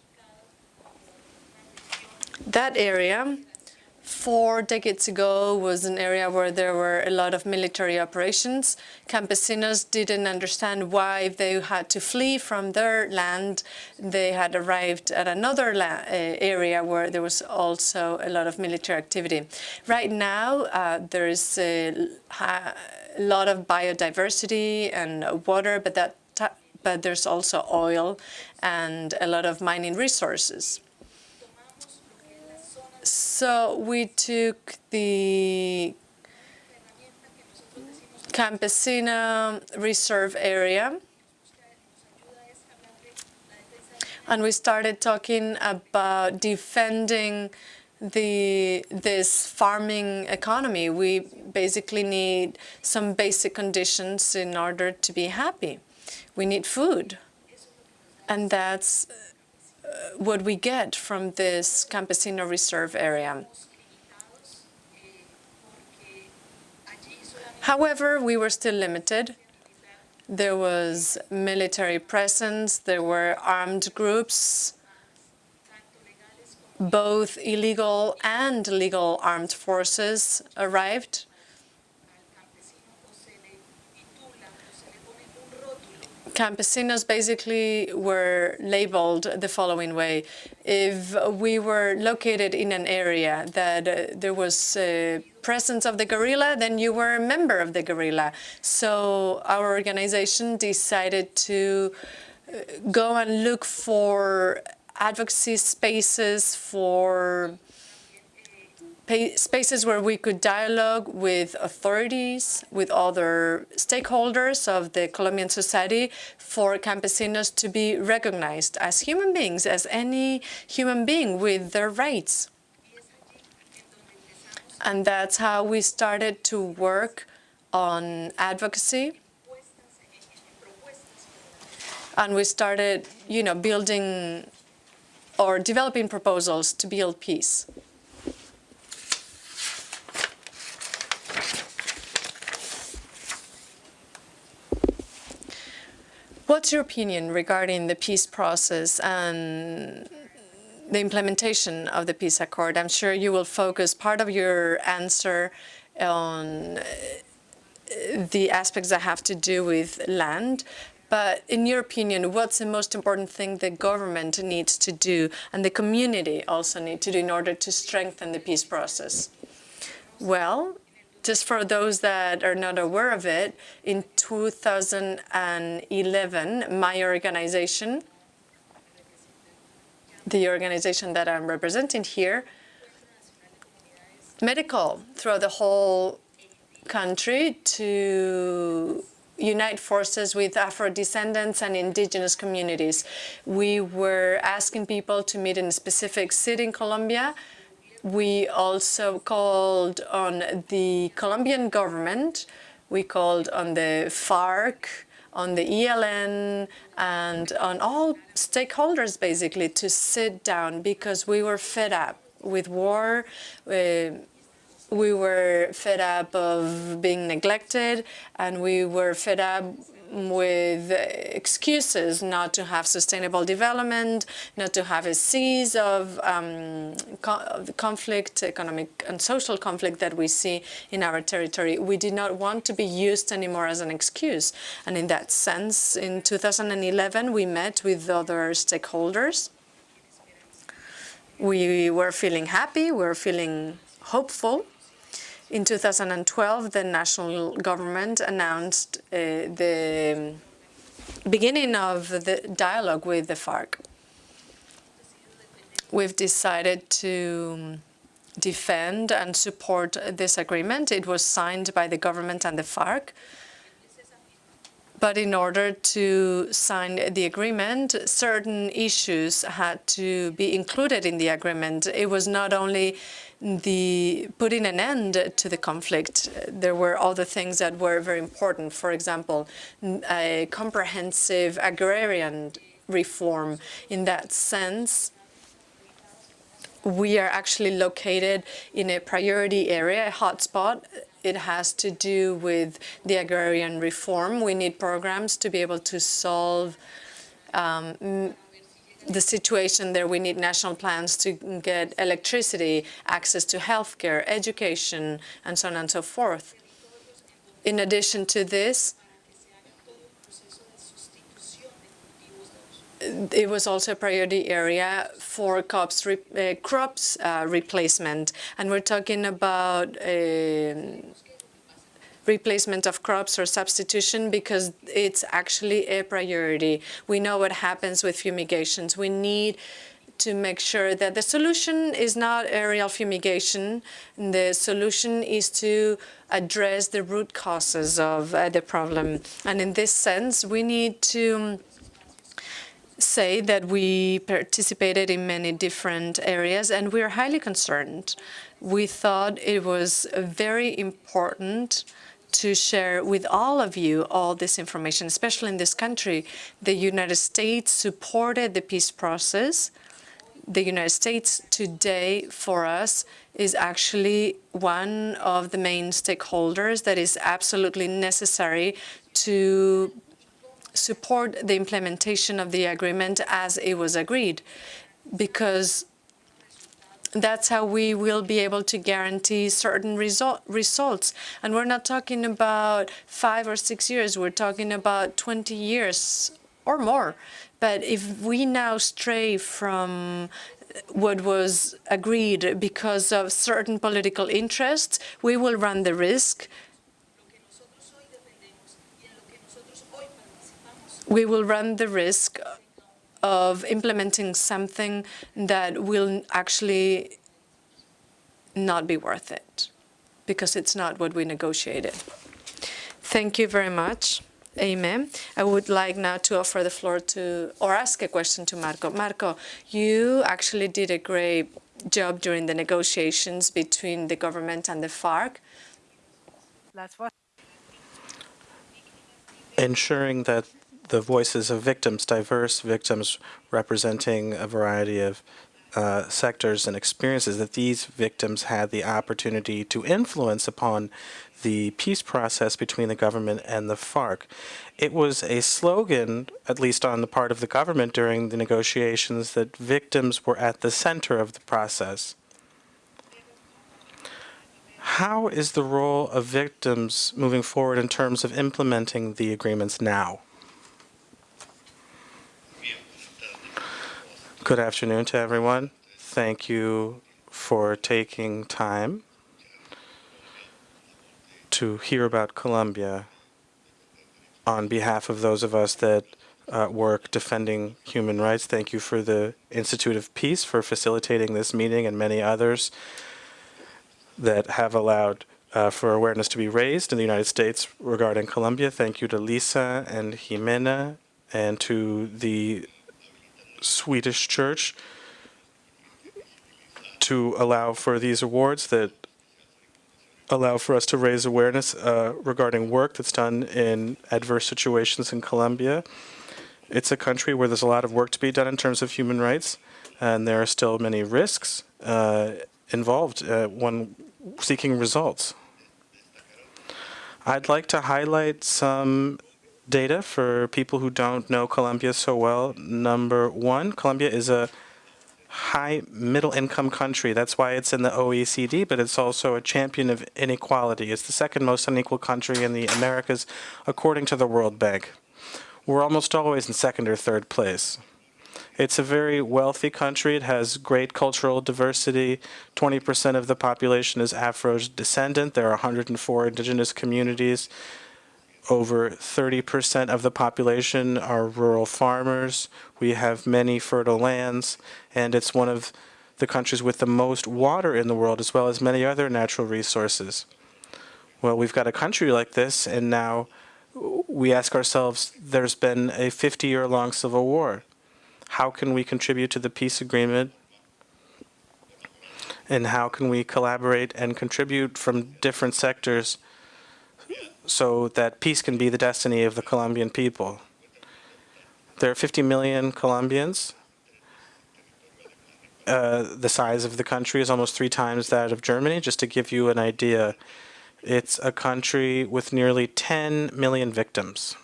[SPEAKER 5] That area four decades ago was an area where there were a lot of military operations. Campesinos didn't understand why they had to flee from their land, they had arrived at another uh, area where there was also a lot of military activity. Right now, uh, there is a lot of biodiversity and water, but that but there's also oil and a lot of mining resources. So we took the Campesina Reserve Area and we started talking about defending the this farming economy. We basically need some basic conditions in order to be happy. We need food. And that's what we get from this Campesino Reserve area. However, we were still limited. There was military presence, there were armed groups, both illegal and legal armed forces arrived. Campesinos basically were labeled the following way. If we were located in an area that uh, there was a presence of the guerrilla, then you were a member of the guerrilla. So our organization decided to uh, go and look for advocacy spaces for spaces where we could dialogue with authorities, with other stakeholders of the Colombian society for campesinos to be recognized as human beings, as any human being with their rights. And that's how we started to work on advocacy. And we started, you know, building or developing proposals to build peace. What's your opinion regarding the peace process and the implementation of the peace accord? I'm sure you will focus part of your answer on uh, the aspects that have to do with land. But in your opinion, what's the most important thing the government needs to do and the community also need to do in order to strengthen the peace process? Well, just for those that are not aware of it, in 2011, my organization, the organization that I'm representing here, medical throughout the whole country to unite forces with Afro-descendants and indigenous communities. We were asking people to meet in a specific city in Colombia. We also called on the Colombian government. We called on the FARC, on the ELN, and on all stakeholders, basically, to sit down because we were fed up with war. Uh, we were fed up of being neglected and we were fed up with excuses not to have sustainable development, not to have a cease of, um, co conflict, economic and social conflict that we see in our territory. We did not want to be used anymore as an excuse. And in that sense, in 2011, we met with other stakeholders. We were feeling happy, we were feeling hopeful. In 2012, the national government announced uh, the beginning of the dialogue with the FARC. We've decided to defend and support this agreement. It was signed by the government and the FARC. But in order to sign the agreement, certain issues had to be included in the agreement. It was not only the putting an end to the conflict. There were other things that were very important. For example, a comprehensive agrarian reform. In that sense, we are actually located in a priority area, a hotspot. It has to do with the agrarian reform. We need programs to be able to solve um, the situation there. We need national plans to get electricity, access to healthcare, education, and so on and so forth. In addition to this, it was also a priority area for crops, re, uh, crops uh, replacement. And we're talking about uh, replacement of crops or substitution because it's actually a priority. We know what happens with fumigations. We need to make sure that the solution is not aerial fumigation. The solution is to address the root causes of uh, the problem. And in this sense, we need to say that we participated in many different areas and we are highly concerned. We thought it was very important to share with all of you all this information, especially in this country. The United States supported the peace process. The United States today, for us, is actually one of the main stakeholders that is absolutely necessary to support the implementation of the agreement as it was agreed, because that's how we will be able to guarantee certain result, results. And we're not talking about five or six years, we're talking about 20 years or more. But if we now stray from what was agreed because of certain political interests, we will run the risk we will run the risk of implementing something that will actually not be worth it because it's not what we negotiated. Thank you very much. Amen. I would like now to offer the floor to, or ask a question to Marco. Marco, you actually did a great job during the negotiations between the government and the FARC.
[SPEAKER 3] That's what.
[SPEAKER 4] ensuring that the voices of victims, diverse victims representing a variety of uh, sectors and experiences, that these victims had the opportunity to influence upon the peace process between the government and the FARC. It was a slogan, at least on the part of the government during the negotiations, that victims were at the center of the process. How is the role of victims moving forward in terms of implementing the agreements now? Good afternoon to everyone. Thank you for taking time to hear about Colombia on behalf of those of us that uh, work defending human rights. Thank you for the Institute of Peace for facilitating this meeting and many others that have allowed uh, for awareness to be raised in the United States regarding Colombia. Thank you to Lisa and Gimena and to the Swedish Church to allow for these awards that allow for us to raise awareness uh, regarding work that's done in adverse situations in Colombia. It's a country where there's a lot of work to be done in terms of human rights, and there are still many risks uh, involved uh, when seeking results. I'd like to highlight some data for people who don't know Colombia so well. Number one, Colombia is a high middle income country. That's why it's in the OECD, but it's also a champion of inequality. It's the second most unequal country in the Americas, according to the World Bank. We're almost always in second or third place. It's a very wealthy country. It has great cultural diversity. 20% of the population is Afro-descendant. There are 104 indigenous communities. Over 30% of the population are rural farmers. We have many fertile lands, and it's one of the countries with the most water in the world, as well as many other natural resources. Well, we've got a country like this, and now we ask ourselves, there's been a 50-year-long civil war. How can we contribute to the peace agreement? And how can we collaborate and contribute from different sectors so that peace can be the destiny of the Colombian people. There are 50 million Colombians. Uh, the size of the country is almost three times that of Germany. Just to give you an idea, it's a country with nearly 10 million victims.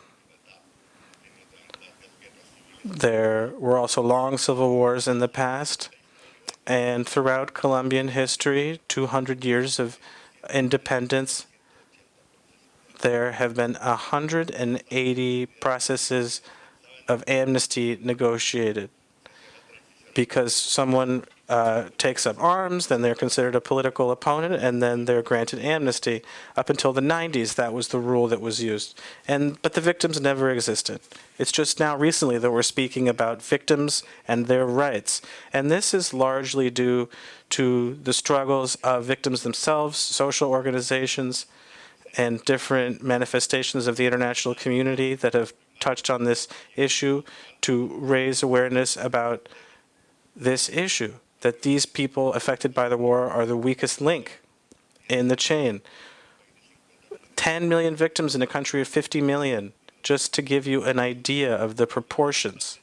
[SPEAKER 4] There were also long civil wars in the past, and throughout Colombian history, 200 years of independence, there have been 180 processes of amnesty negotiated because someone uh, takes up arms, then they're considered a political opponent, and then they're granted amnesty. Up until the 90s, that was the rule that was used. And But the victims never existed. It's just now recently that we're speaking about victims and their rights. And this is largely due to the struggles of victims themselves, social organizations, and different manifestations of the international community that have touched on this issue to raise awareness about this issue, that these people affected by the war are the weakest link in the chain. 10 million victims in a country of 50 million, just to give you an idea of the proportions.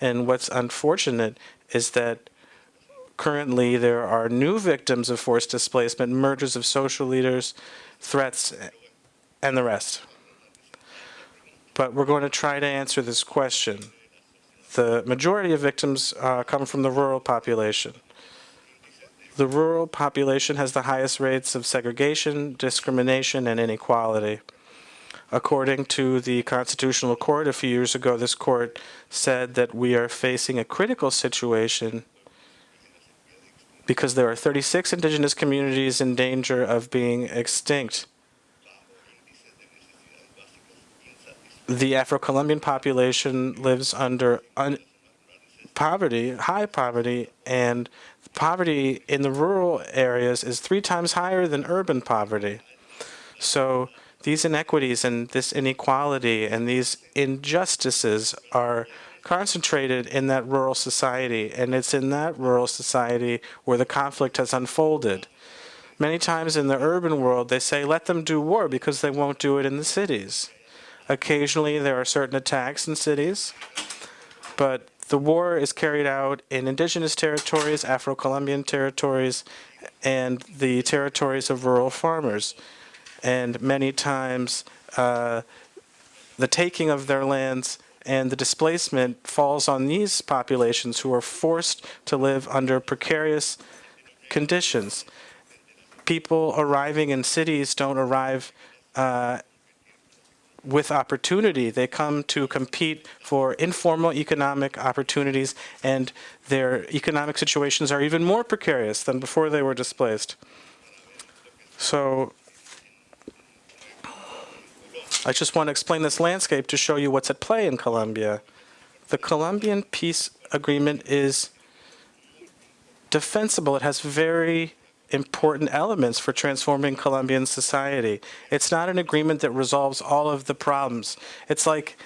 [SPEAKER 4] And what's unfortunate is that currently there are new victims of forced displacement, murders of social leaders, threats, and the rest. But we're going to try to answer this question. The majority of victims uh, come from the rural population. The rural population has the highest rates of segregation, discrimination, and inequality. According to the Constitutional Court a few years ago, this court said that we are facing a critical situation because there are 36 indigenous communities in danger of being extinct. The Afro-Colombian population lives under poverty, high poverty, and poverty in the rural areas is three times higher than urban poverty. So these inequities and this inequality and these injustices are concentrated in that rural society, and it's in that rural society where the conflict has unfolded. Many times in the urban world, they say, let them do war because they won't do it in the cities. Occasionally, there are certain attacks in cities, but the war is carried out in indigenous territories, Afro-Colombian territories, and the territories of rural farmers. And many times, uh, the taking of their lands and the displacement falls on these populations who are forced to live under precarious conditions. People arriving in cities don't arrive uh, with opportunity. They come to compete for informal economic opportunities, and their economic situations are even more precarious than before they were displaced. So I just want to explain this landscape to show you what's at play in Colombia. The Colombian peace agreement is defensible. It has very important elements for transforming Colombian society. It's not an agreement that resolves all of the problems. It's like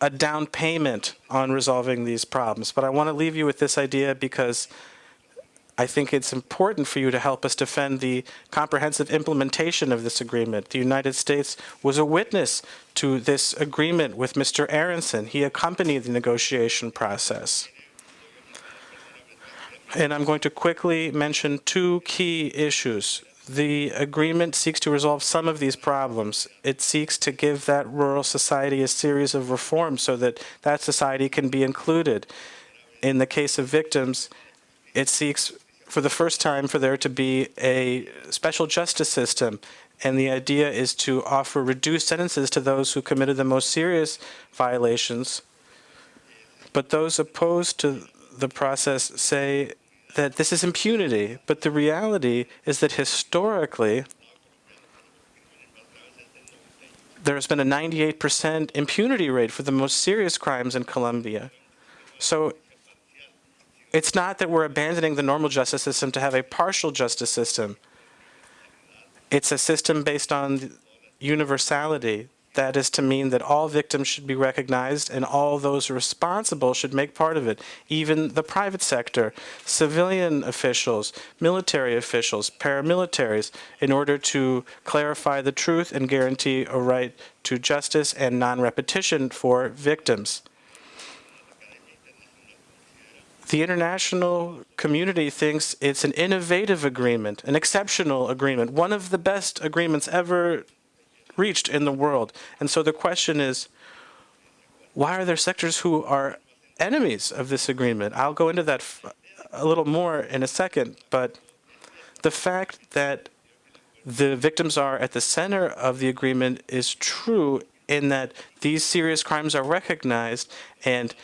[SPEAKER 4] a down payment on resolving these problems. But I want to leave you with this idea because I think it's important for you to help us defend the comprehensive implementation of this agreement. The United States was a witness to this agreement with Mr. Aronson. He accompanied the negotiation process. And I'm going to quickly mention two key issues. The agreement seeks to resolve some of these problems. It seeks to give that rural society a series of reforms so that that society can be included. In the case of victims, it seeks for the first time for there to be a special justice system. And the idea is to offer reduced sentences to those who committed the most serious violations. But those opposed to the process say that this is impunity. But the reality is that historically, there's been a 98% impunity rate for the most serious crimes in Colombia. So it's not that we're abandoning the normal justice system to have a partial justice system. It's a system based on universality. That is to mean that all victims should be recognized and all those responsible should make part of it, even the private sector, civilian officials, military officials, paramilitaries, in order to clarify the truth and guarantee a right to justice and non-repetition for victims the international community thinks it's an innovative agreement, an exceptional agreement, one of the best agreements ever reached in the world. And so the question is, why are there sectors who are enemies of this agreement? I'll go into that a little more in a second, but the fact that the victims are at the center of the agreement is true in that these serious crimes are recognized and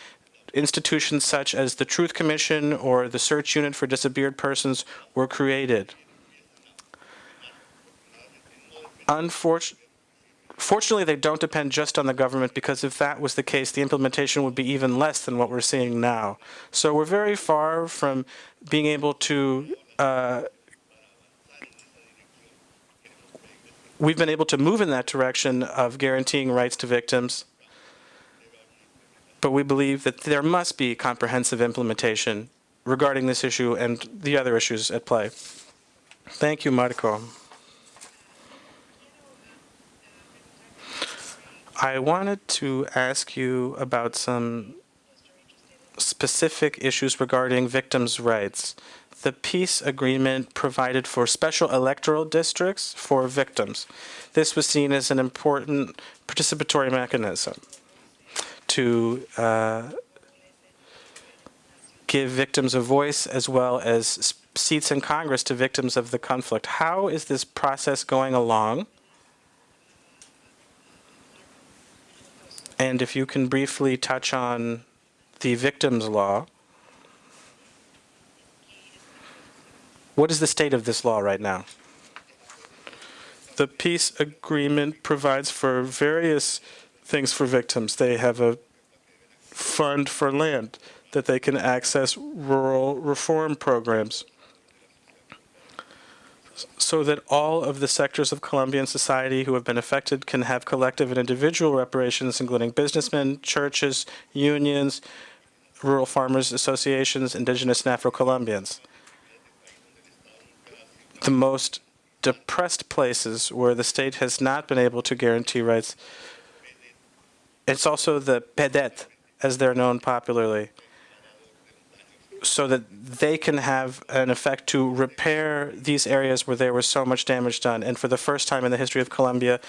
[SPEAKER 4] institutions such as the Truth Commission or the Search Unit for Disappeared Persons were created. Unfortunately, Fortunately, they don't depend just on the government because if that was the case, the implementation would be even less than what we're seeing now. So we're very far from being able to uh, we've been able to move in that direction of guaranteeing rights to victims but we believe that there must be comprehensive implementation regarding this issue and the other issues at play. Thank you, Marco. I wanted to ask you about some specific issues regarding victims' rights. The peace agreement provided for special electoral districts for victims. This was seen as an important participatory mechanism to uh, give victims a voice as well as seats in Congress to victims of the conflict. How is this process going along? And if you can briefly touch on the victims law. What is the state of this law right now? The peace agreement provides for various things for victims. They have a fund for land that they can access rural reform programs. so that all of the sectors of Colombian society who have been affected can have collective and individual reparations, including businessmen, churches, unions, rural farmers associations, indigenous and Afro-Colombians. The most depressed places where the state has not been able to guarantee rights. It's also the PDET, as they're known popularly, so that they can have an effect to repair these areas where there was so much damage done. And for the first time in the history of Colombia,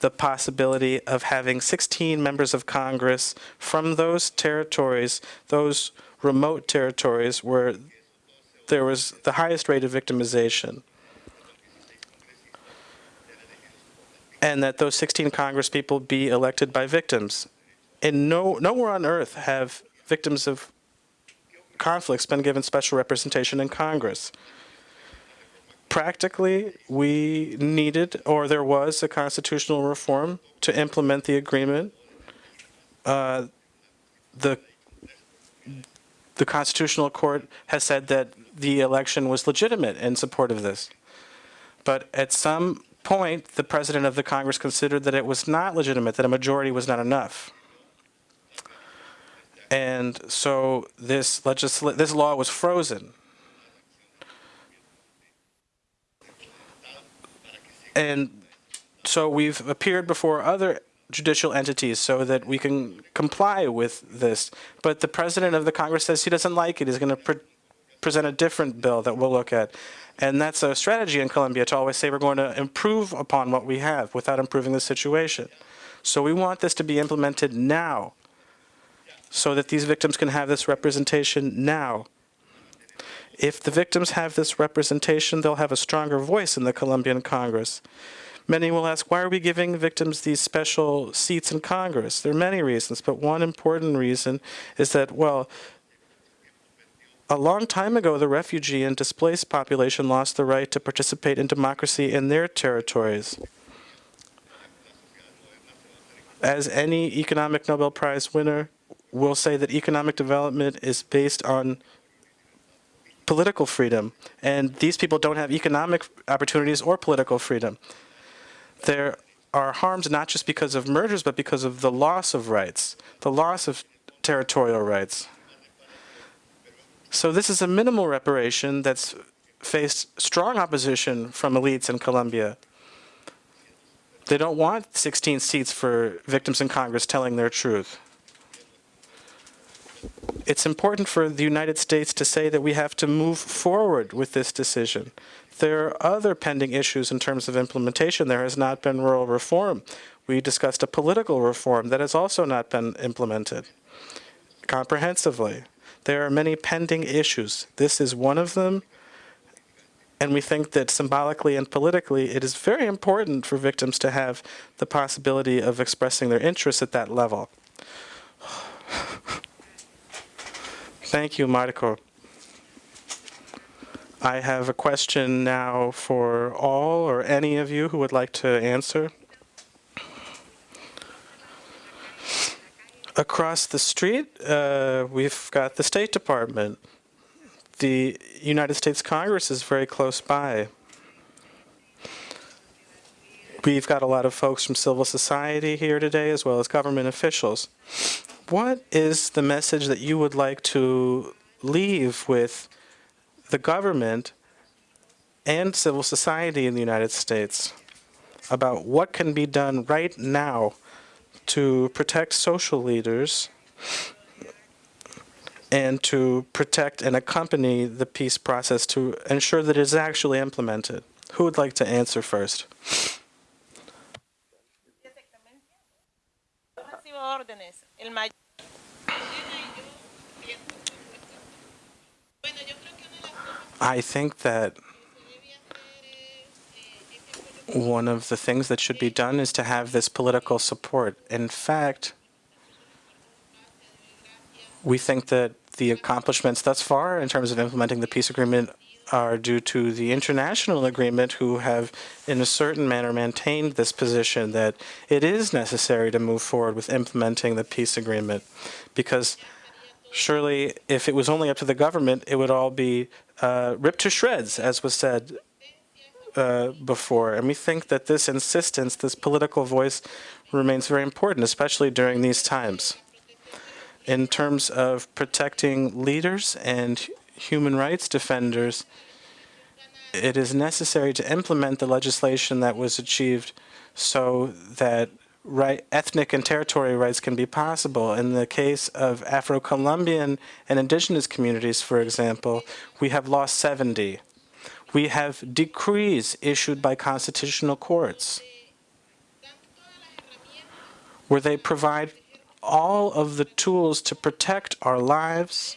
[SPEAKER 4] the possibility of having 16 members of Congress from those territories, those remote territories where there was the highest rate of victimization. And that those 16 Congress people be elected by victims. And no, nowhere on earth have victims of conflicts been given special representation in Congress. Practically, we needed, or there was, a constitutional reform to implement the agreement. Uh, the the Constitutional Court has said that the election was legitimate in support of this. But at some point, the President of the Congress considered that it was not legitimate, that a majority was not enough. And so this legisl this law was frozen. And so we've appeared before other judicial entities so that we can comply with this. But the president of the Congress says he doesn't like it. He's going to present a different bill that we'll look at. And that's a strategy in Colombia to always say we're going to improve upon what we have without improving the situation. So we want this to be implemented now so that these victims can have this representation now. If the victims have this representation, they'll have a stronger voice in the Colombian Congress. Many will ask, why are we giving victims these special seats in Congress? There are many reasons, but one important reason is that, well, a long time ago, the refugee and displaced population lost the right to participate in democracy in their territories. As any economic Nobel Prize winner will say that economic development is based on political freedom, and these people don't have economic opportunities or political freedom. There are harms not just because of mergers, but because of the loss of rights, the loss of territorial rights. So this is a minimal reparation that's faced strong opposition from elites in Colombia. They don't want 16 seats for victims in Congress telling their truth. It's important for the United States to say that we have to move forward with this decision. There are other pending issues in terms of implementation. There has not been rural reform. We discussed a political reform that has also not been implemented comprehensively. There are many pending issues. This is one of them. And we think that symbolically and politically, it is very important for victims to have the possibility of expressing their interests at that level. Thank you, Marco. I have a question now for all or any of you who would like to answer. Across the street, uh, we've got the State Department. The United States Congress is very close by. We've got a lot of folks from civil society here today, as well as government officials. What is the message that you would like to leave with the government and civil society in the United States about what can be done right now to protect social leaders and to protect and accompany the peace process to ensure that it is actually implemented. Who would like to answer first? I think that one of the things that should be done is to have this political support. In fact, we think that the accomplishments thus far in terms of implementing the peace agreement are due to the international agreement who have in a certain manner maintained this position that it is necessary to move forward with implementing the peace agreement because surely if it was only up to the government it would all be uh, ripped to shreds as was said uh, before. And we think that this insistence, this political voice, remains very important, especially during these times. In terms of protecting leaders and human rights defenders, it is necessary to implement the legislation that was achieved so that right, ethnic and territory rights can be possible. In the case of Afro-Colombian and indigenous communities, for example, we have lost 70. We have decrees issued by constitutional courts where they provide all of the tools to protect our lives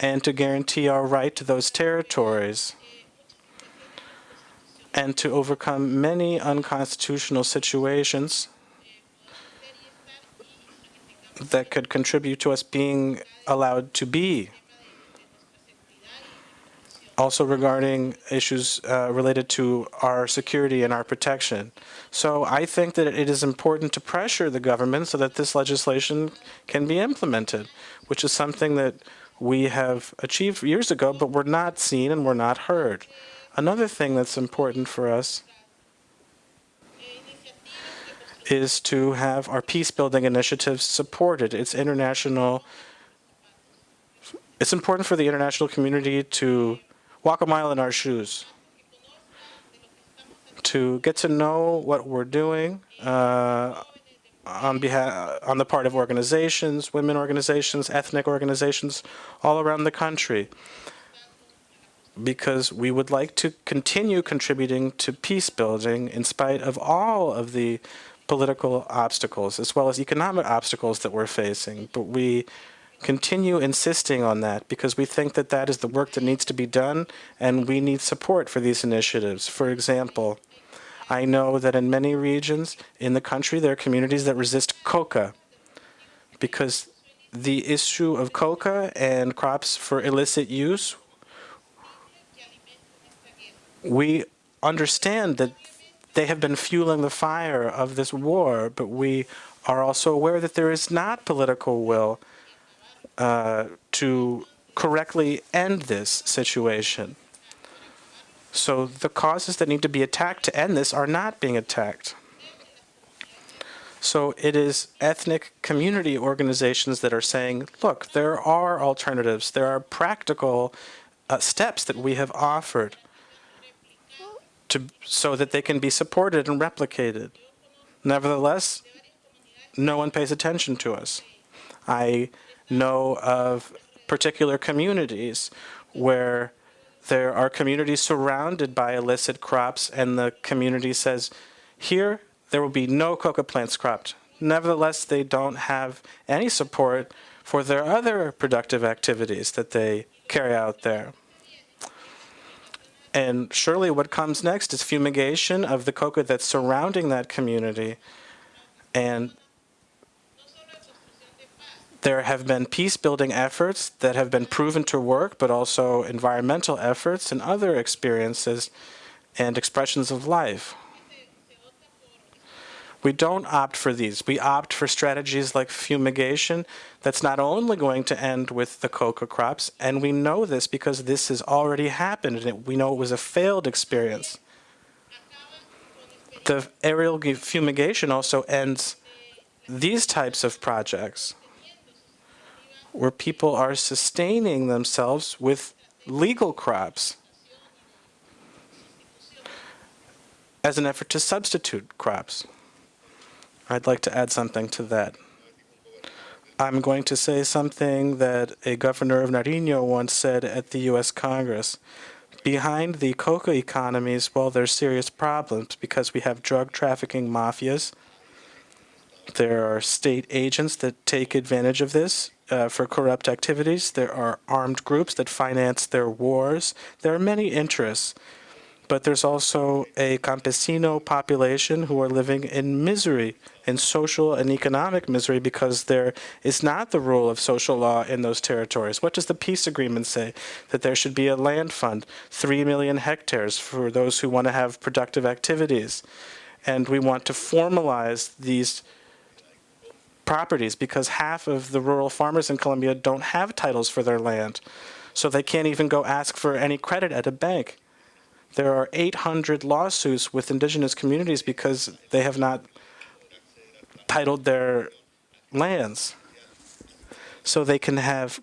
[SPEAKER 4] and to guarantee our right to those territories and to overcome many unconstitutional situations that could contribute to us being allowed to be. Also regarding issues uh, related to our security and our protection. So I think that it is important to pressure the government so that this legislation can be implemented, which is something that we have achieved years ago, but we're not seen and we're not heard. Another thing that's important for us is to have our peace building initiatives supported. It's international. It's important for the international community to walk a mile in our shoes, to get to know what we're doing uh, on behalf on the part of organizations, women organizations, ethnic organizations all around the country because we would like to continue contributing to peace building in spite of all of the political obstacles as well as economic obstacles that we're facing. But we continue insisting on that because we think that that is the work that needs to be done and we need support for these initiatives. For example, I know that in many regions in the country there are communities that resist coca because the issue of coca and crops for illicit use we understand that they have been fueling the fire of this war, but we are also aware that there is not political will uh, to correctly end this situation. So the causes that need to be attacked to end this are not being attacked. So it is ethnic community organizations that are saying, look, there are alternatives. There are practical uh, steps that we have offered to, so that they can be supported and replicated. Nevertheless, no one pays attention to us. I know of particular communities where there are communities surrounded by illicit crops and the community says, here there will be no coca plants cropped. Nevertheless, they don't have any support for their other productive activities that they carry out there. And surely what comes next is fumigation of the coca that's surrounding that community. And there have been peace-building efforts that have been proven to work, but also environmental efforts and other experiences and expressions of life. We don't opt for these. We opt for strategies like fumigation that's not only going to end with the coca crops, and we know this because this has already happened, and we know it was a failed experience. The aerial fumigation also ends these types of projects where people are sustaining themselves with legal crops as an effort to substitute crops. I'd like to add something to that. I'm going to say something that a governor of Nariño once said at the U.S. Congress. Behind the coca economies, well, there's serious problems because we have drug trafficking mafias. There are state agents that take advantage of this uh, for corrupt activities. There are armed groups that finance their wars. There are many interests but there's also a campesino population who are living in misery, in social and economic misery, because there is not the rule of social law in those territories. What does the peace agreement say? That there should be a land fund, 3 million hectares for those who want to have productive activities. And we want to formalize these properties because half of the rural farmers in Colombia don't have titles for their land. So they can't even go ask for any credit at a bank There are 800 lawsuits with indigenous communities because they have not titled their lands. So they can have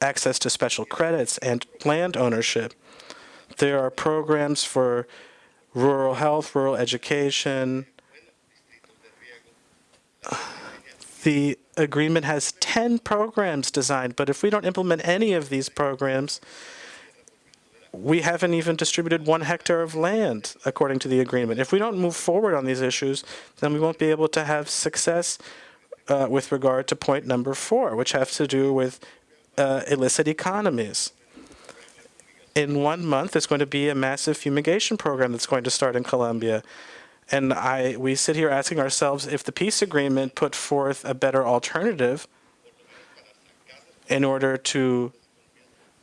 [SPEAKER 4] access to special credits and land ownership. There are programs for rural health, rural education. The agreement has 10 programs designed, but if we don't implement any of these programs, we haven't even distributed one hectare of land according to the agreement. If we don't move forward on these issues, then we won't be able to have success uh, with regard to point number four, which has to do with uh, illicit economies. In one month, there's going to be a massive fumigation program that's going to start in Colombia. And I, we sit here asking ourselves if the peace agreement put forth a better alternative in order to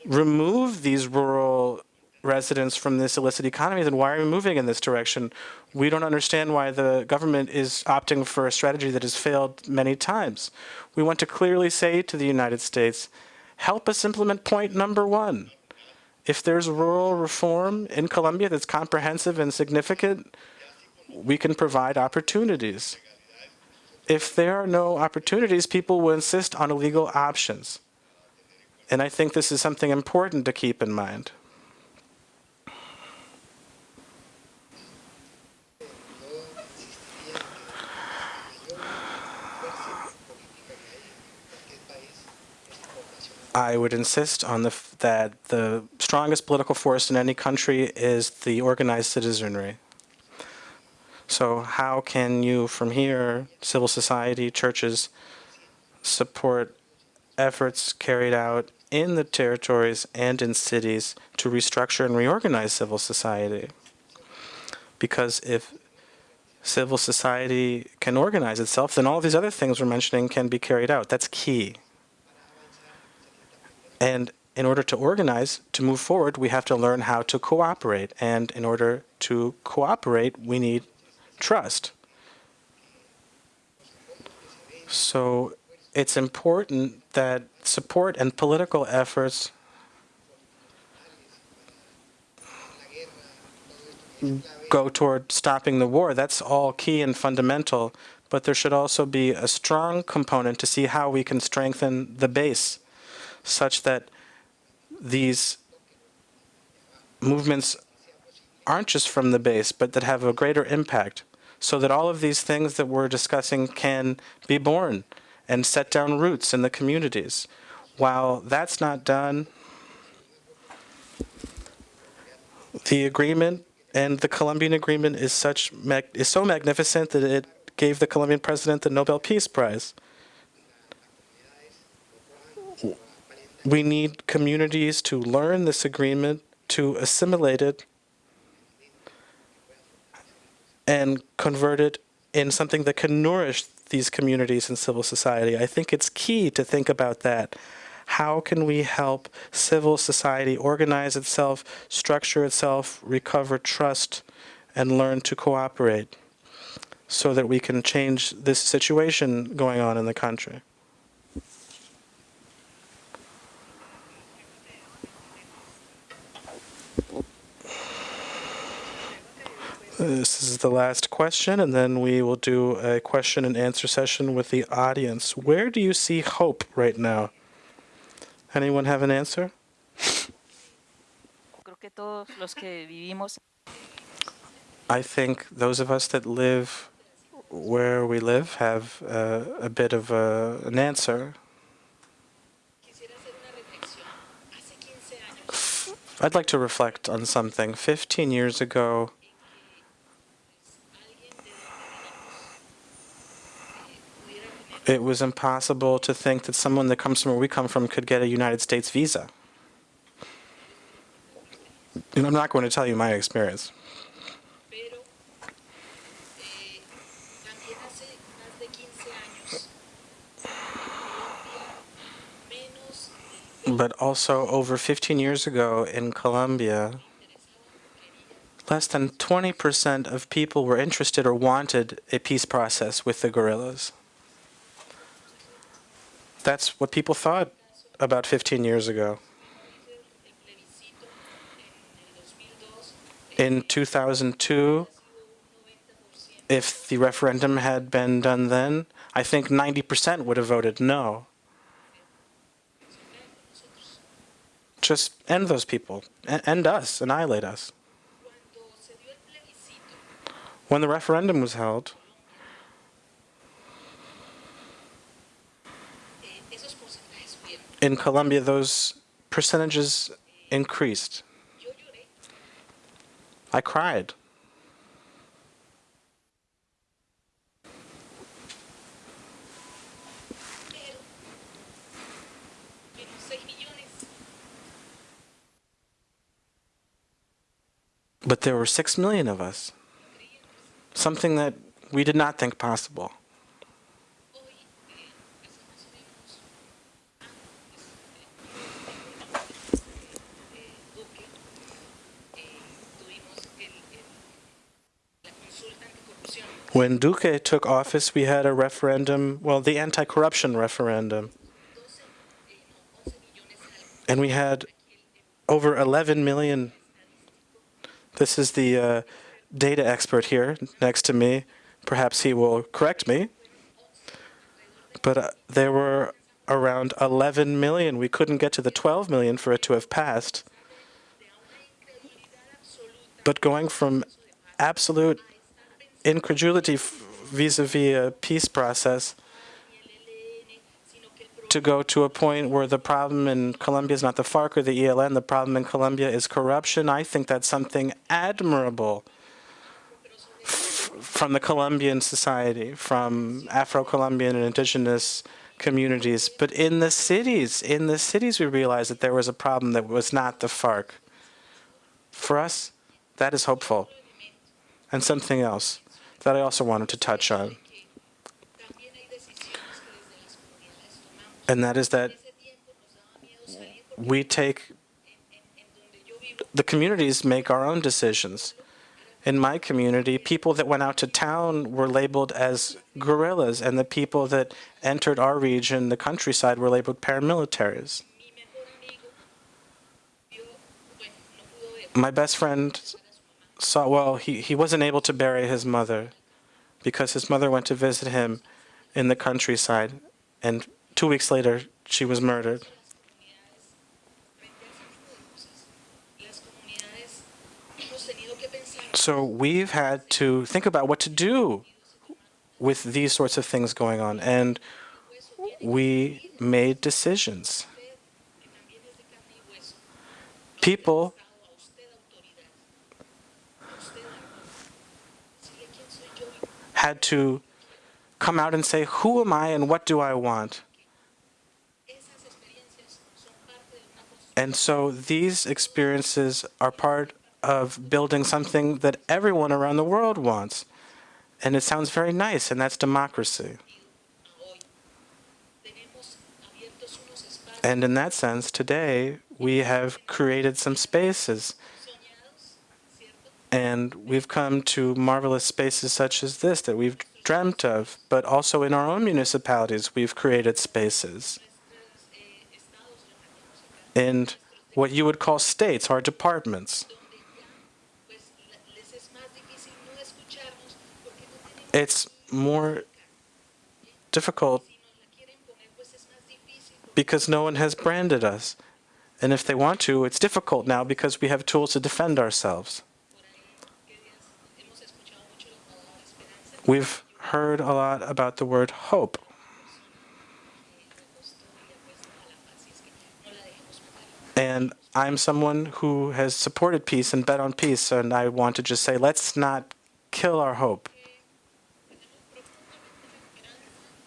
[SPEAKER 4] remove these rural residents from this illicit economy, then why are we moving in this direction? We don't understand why the government is opting for a strategy that has failed many times. We want to clearly say to the United States, help us implement point number one. If there's rural reform in Colombia that's comprehensive and significant, we can provide opportunities. If there are no opportunities, people will insist on illegal options. And I think this is something important to keep in mind. I would insist on the that the strongest political force in any country is the organized citizenry. So how can you, from here, civil society, churches, support efforts carried out in the territories and in cities to restructure and reorganize civil society? Because if civil society can organize itself, then all these other things we're mentioning can be carried out. That's key. And in order to organize, to move forward, we have to learn how to cooperate. And in order to cooperate, we need trust. So it's important that support and political efforts go toward stopping the war. That's all key and fundamental. But there should also be a strong component to see how we can strengthen the base such that these movements aren't just from the base, but that have a greater impact, so that all of these things that we're discussing can be born and set down roots in the communities. While that's not done, the agreement and the Colombian agreement is such is so magnificent that it gave the Colombian president the Nobel Peace Prize. We need communities to learn this agreement, to assimilate it, and convert it in something that can nourish these communities and civil society. I think it's key to think about that. How can we help civil society organize itself, structure itself, recover trust, and learn to cooperate so that we can change this situation going on in the country? This is the last question, and then we will do a question and answer session with the audience. Where do you see hope right now? Anyone have an answer?
[SPEAKER 6] Creo que todos los que vivimos
[SPEAKER 4] I think those of us that live where we live have uh, a bit of a, an answer. I'd like to reflect on something. 15 years ago, it was impossible to think that someone that comes from where we come from could get a United States visa. And I'm not going to tell you my experience.
[SPEAKER 7] pero también hace más de 15 años Colombia menos
[SPEAKER 4] But also over 15 years ago in Colombia, less than 20% of people were interested or wanted a peace process with the guerrillas. That's what people thought about 15 years ago.
[SPEAKER 7] el plebiscito en el 2002
[SPEAKER 4] In 2002, if the referendum had been done then, I think 90% would have voted no. Just end those people, end us, annihilate us. When the referendum was held, in Colombia, those percentages increased. I cried.
[SPEAKER 7] pero menos 6 millones.
[SPEAKER 4] But there were six million of us. Something that we did not think possible. When Duque took office, we had a referendum, well, the anti corruption referendum,
[SPEAKER 7] 12, no, 11 millones algo.
[SPEAKER 4] and we had over 11 million. This is the uh, data expert here next to me. Perhaps he will correct me. But uh, there were around 11 million. We couldn't get to the 12 million for it to have passed. But going from absolute incredulity vis a vis a peace process to go to a point where the problem in Colombia is not the FARC or the ELN, the problem in Colombia is corruption, I think that's something admirable from the Colombian society, from Afro-Colombian and indigenous communities. But in the cities, in the cities we realized that there was a problem that was not the FARC. For us, that is hopeful. And something else that I also wanted to touch on. And that is that we take the communities make our own decisions. In my community, people that went out to town were labeled as guerrillas, and the people that entered our region, the countryside, were labeled paramilitaries. My best friend saw, well, he, he wasn't able to bury his mother because his mother went to visit him in the countryside, and two weeks later, she was murdered. So we've had to think about what to do with these sorts of things going on, and we made decisions. People had to come out and say, Who am I and what do I want? And so these experiences are part of building something that everyone around the world wants. And it sounds very nice, and that's democracy. And in that sense, today, we have created some spaces And we've come to marvelous spaces such as this that we've dreamt of, but also in our own municipalities, we've created spaces. In what you would call states, our departments. It's more difficult because no one has branded us. And if they want to, it's difficult now because we have tools to defend ourselves. We've heard a lot about the word hope. And I'm someone who has supported peace and bet on peace, and I want to just say, let's not kill our hope.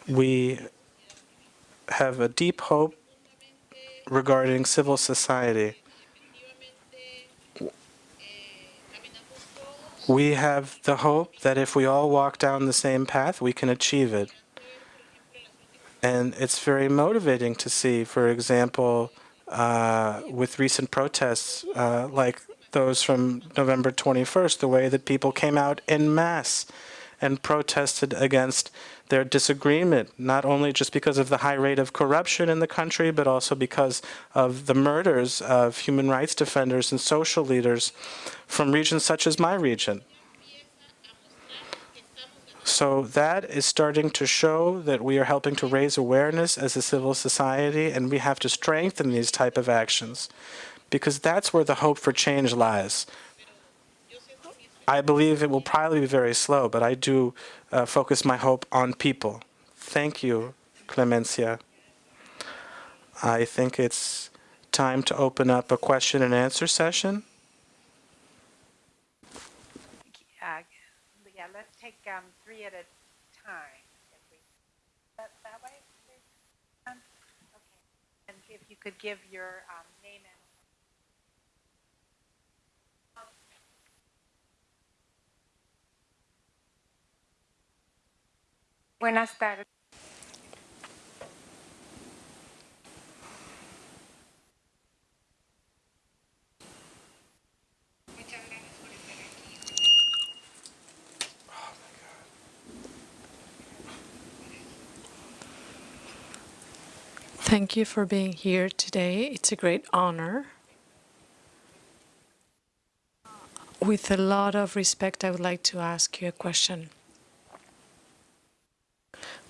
[SPEAKER 4] We have a deep hope regarding civil society. We have the hope that if we all walk down the same path, we can achieve it. And it's very motivating to see, for example, uh, with recent protests uh, like those from November 21st, the way that people came out en masse and protested against their disagreement, not only just because of the high rate of corruption in the country, but also because of the murders of human rights defenders and social leaders from regions such as my region. So that is starting to show that we are helping to raise awareness as a civil society, and we have to strengthen these type of actions because that's where the hope for change lies. I believe it will probably be very slow, but I do uh, focus my hope on people. Thank you, Clemencia. I think it's time to open up a question and answer session.
[SPEAKER 8] Yeah, let's take um, three at a time. that way? Um, Okay. And if you could give your um, name and Buenas tardes.
[SPEAKER 5] Thank you for being here today. It's a great honor. With a lot of respect, I would like to ask you a question.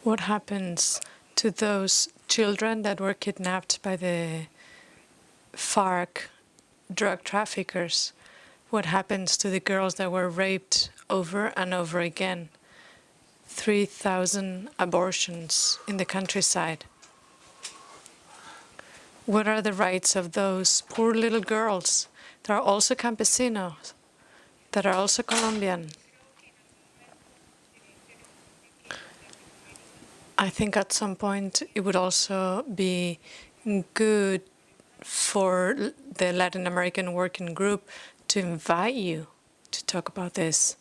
[SPEAKER 5] What happens to those children that were kidnapped by the FARC drug traffickers? What happens to the girls that were raped over and over again? 3,000 abortions in the countryside. What are the rights of those poor little girls that are also campesinos, that are also Colombian? I think at some point it would also be good for the Latin American Working Group to invite you to talk about this.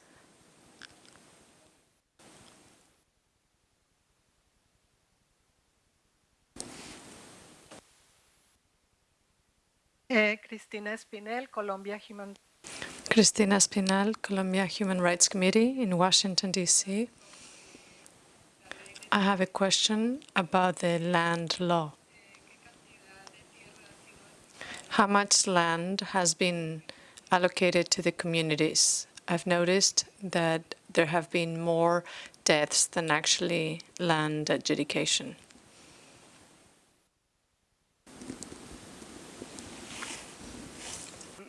[SPEAKER 9] Eh, Cristina Espinel, Colombia Human
[SPEAKER 5] Cristina Espinal, Colombia Human Rights Committee in Washington, D.C. I have a question about the land law. How much land has been allocated to the communities? I've noticed that there have been more deaths than actually land adjudication.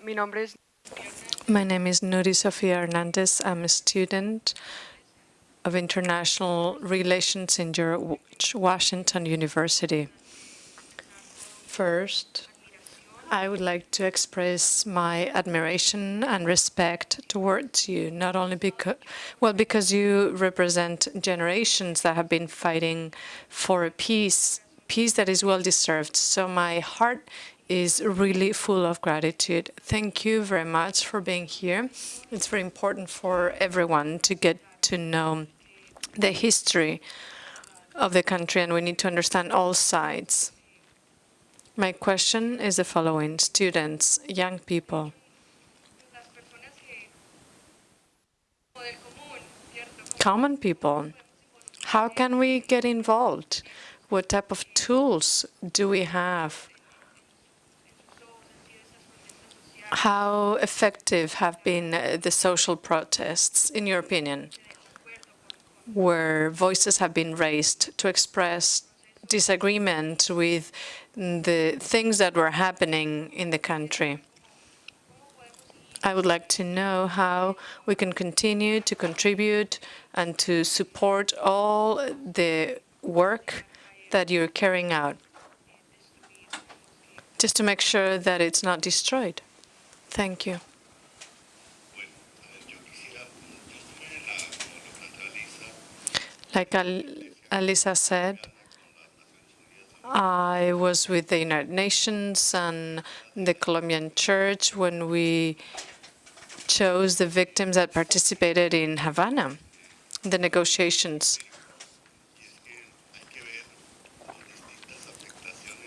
[SPEAKER 9] Mi nombre es
[SPEAKER 5] My name is Nuri Sofia Hernandez. I'm a student of international relations in George Washington University. First, I would like to express my admiration and respect towards you, not only because, well, because you represent generations that have been fighting for a peace, peace that is well deserved. So my heart is really full of gratitude. Thank you very much for being here. It's very important for everyone to get to know the history of the country, and we need to understand all sides. My question is the following. Students, young people, common people, how can we get involved? What type of tools do we have? How effective have been uh, the social protests, in your opinion, where voices have been raised to express disagreement with the things that were happening in the country? I would like to know how we can continue to contribute and to support all the work that you're carrying out, just to make sure that it's not destroyed. Thank you. Like Al- Alisa said, I was with the United Nations and the Colombian Church when we chose the victims that participated in Havana, the negotiations.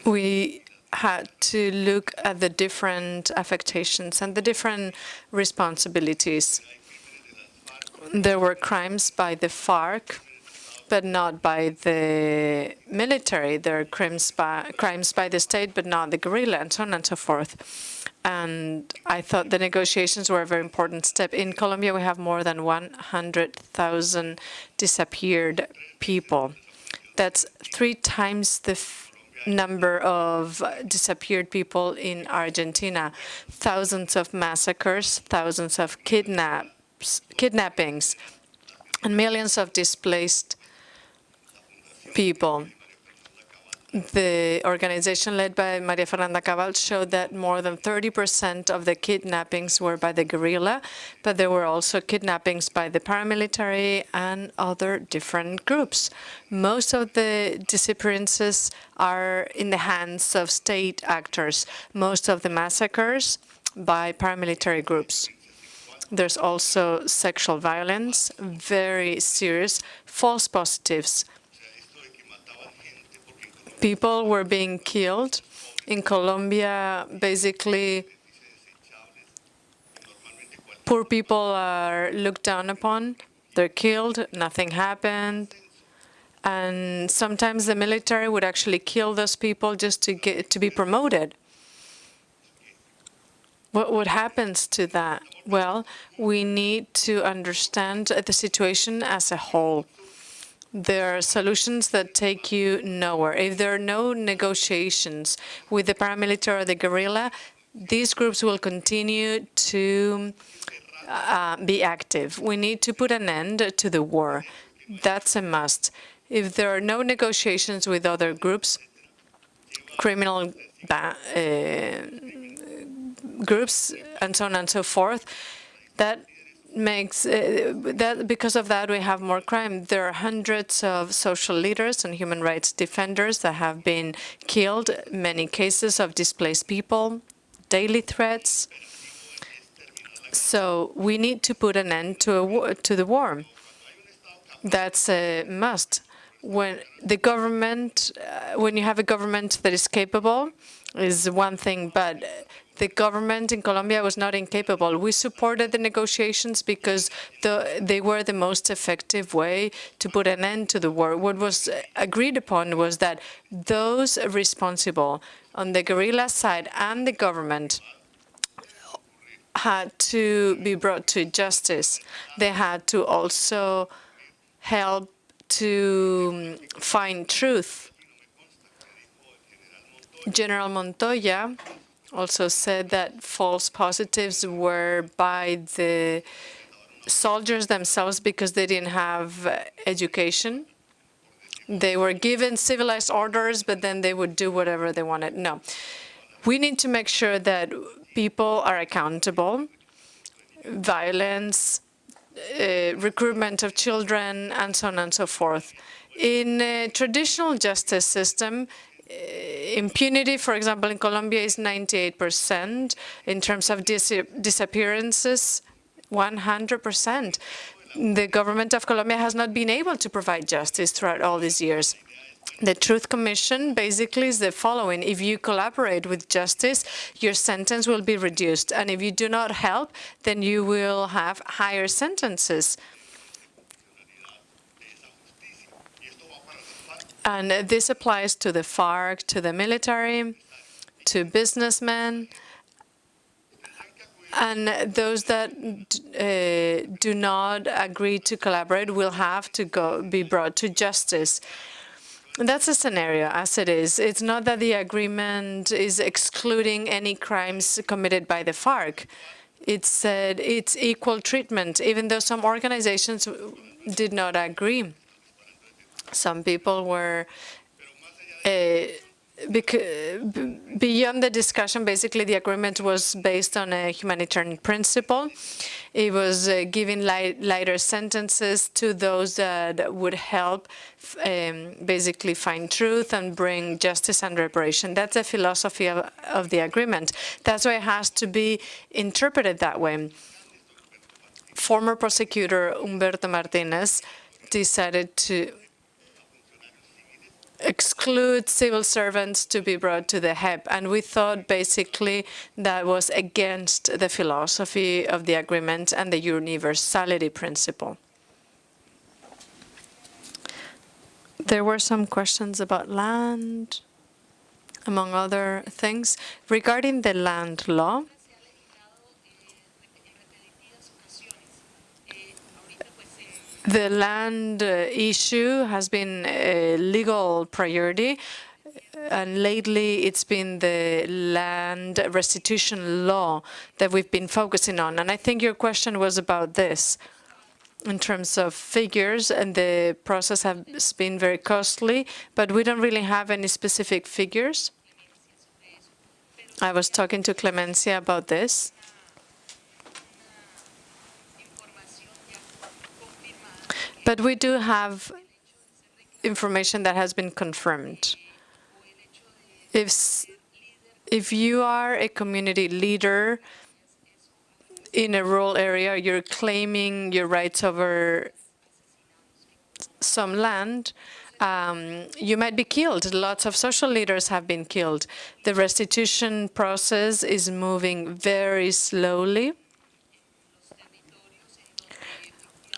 [SPEAKER 5] We had to look at the different affectations and the different responsibilities. There were crimes by the FARC, but not by the military. There are crimes by, crimes by the state, but not the guerrilla, and so on and so forth. And I thought the negotiations were a very important step. In Colombia, we have more than 100,000 disappeared people. That's three times the number of disappeared people in Argentina. Thousands of massacres, thousands of kidnaps, kidnappings, and millions of displaced people. The organization led by Maria Fernanda Cabal showed that more than 30% of the kidnappings were by the guerrilla, but there were also kidnappings by the paramilitary and other different groups. Most of the disappearances are in the hands of state actors. Most of the massacres by paramilitary groups. There's also sexual violence, very serious, false positives, people were being killed. In Colombia, basically, poor people are looked down upon. They're killed, nothing happened. And sometimes the military would actually kill those people just to get to be promoted. What, what happens to that? Well, we need to understand the situation as a whole there are solutions that take you nowhere. If there are no negotiations with the paramilitary or the guerrilla, these groups will continue to uh, be active. We need to put an end to the war. That's a must. If there are no negotiations with other groups, criminal uh, groups, and so on and so forth, that makes uh, that because of that we have more crime. There are hundreds of social leaders and human rights defenders that have been killed, many cases of displaced people, daily threats. So we need to put an end to a to the war. That's a must. When the government, uh, when you have a government that is capable, is one thing, but the government in Colombia was not incapable. We supported the negotiations because the, they were the most effective way to put an end to the war. What was agreed upon was that those responsible on the guerrilla side and the government had to be brought to justice. They had to also help to um, find truth. General Montoya also said that false positives were by the soldiers themselves because they didn't have education. They were given civilized orders, but then they would do whatever they wanted. No. We need to make sure that people are accountable. Violence, uh, recruitment of children, and so on and so forth. In a traditional justice system, Uh, impunity, for example, in Colombia is 98%. In terms of dis disappearances, 100%. The government of Colombia has not been able to provide justice throughout all these years. The Truth Commission basically is the following. If you collaborate with justice, your sentence will be reduced. And if you do not help, then you will have higher sentences. And this applies to the FARC, to the military, to businessmen, and those that uh, do not agree to collaborate will have to go be brought to justice. That's a scenario as it is. It's not that the agreement is excluding any crimes committed by the FARC. It said it's equal treatment, even though some organizations did not agree. Some people were uh, beyond the discussion, basically the agreement was based on a humanitarian principle. It was uh, giving light, lighter sentences to those that would help um, basically find truth and bring justice and reparation. That's the philosophy of, of the agreement. That's why it has to be interpreted that way. Former prosecutor Humberto Martinez decided to exclude civil servants to be brought to the JEP. And we thought basically that was against the philosophy of the agreement and the universality principle. There were some questions about land, among other things. Regarding the land law, the land uh, issue has been a legal priority, and lately it's been the land restitution law that we've been focusing on. And I think your question was about this in terms of figures, and the process has been very costly, but we don't really have any specific figures. I was talking to Clemencia about this. But we do have information that has been confirmed. If, if you are a community leader in a rural area, you're claiming your rights over some land, um, you might be killed. Lots of social leaders have been killed. The restitution process is moving very slowly,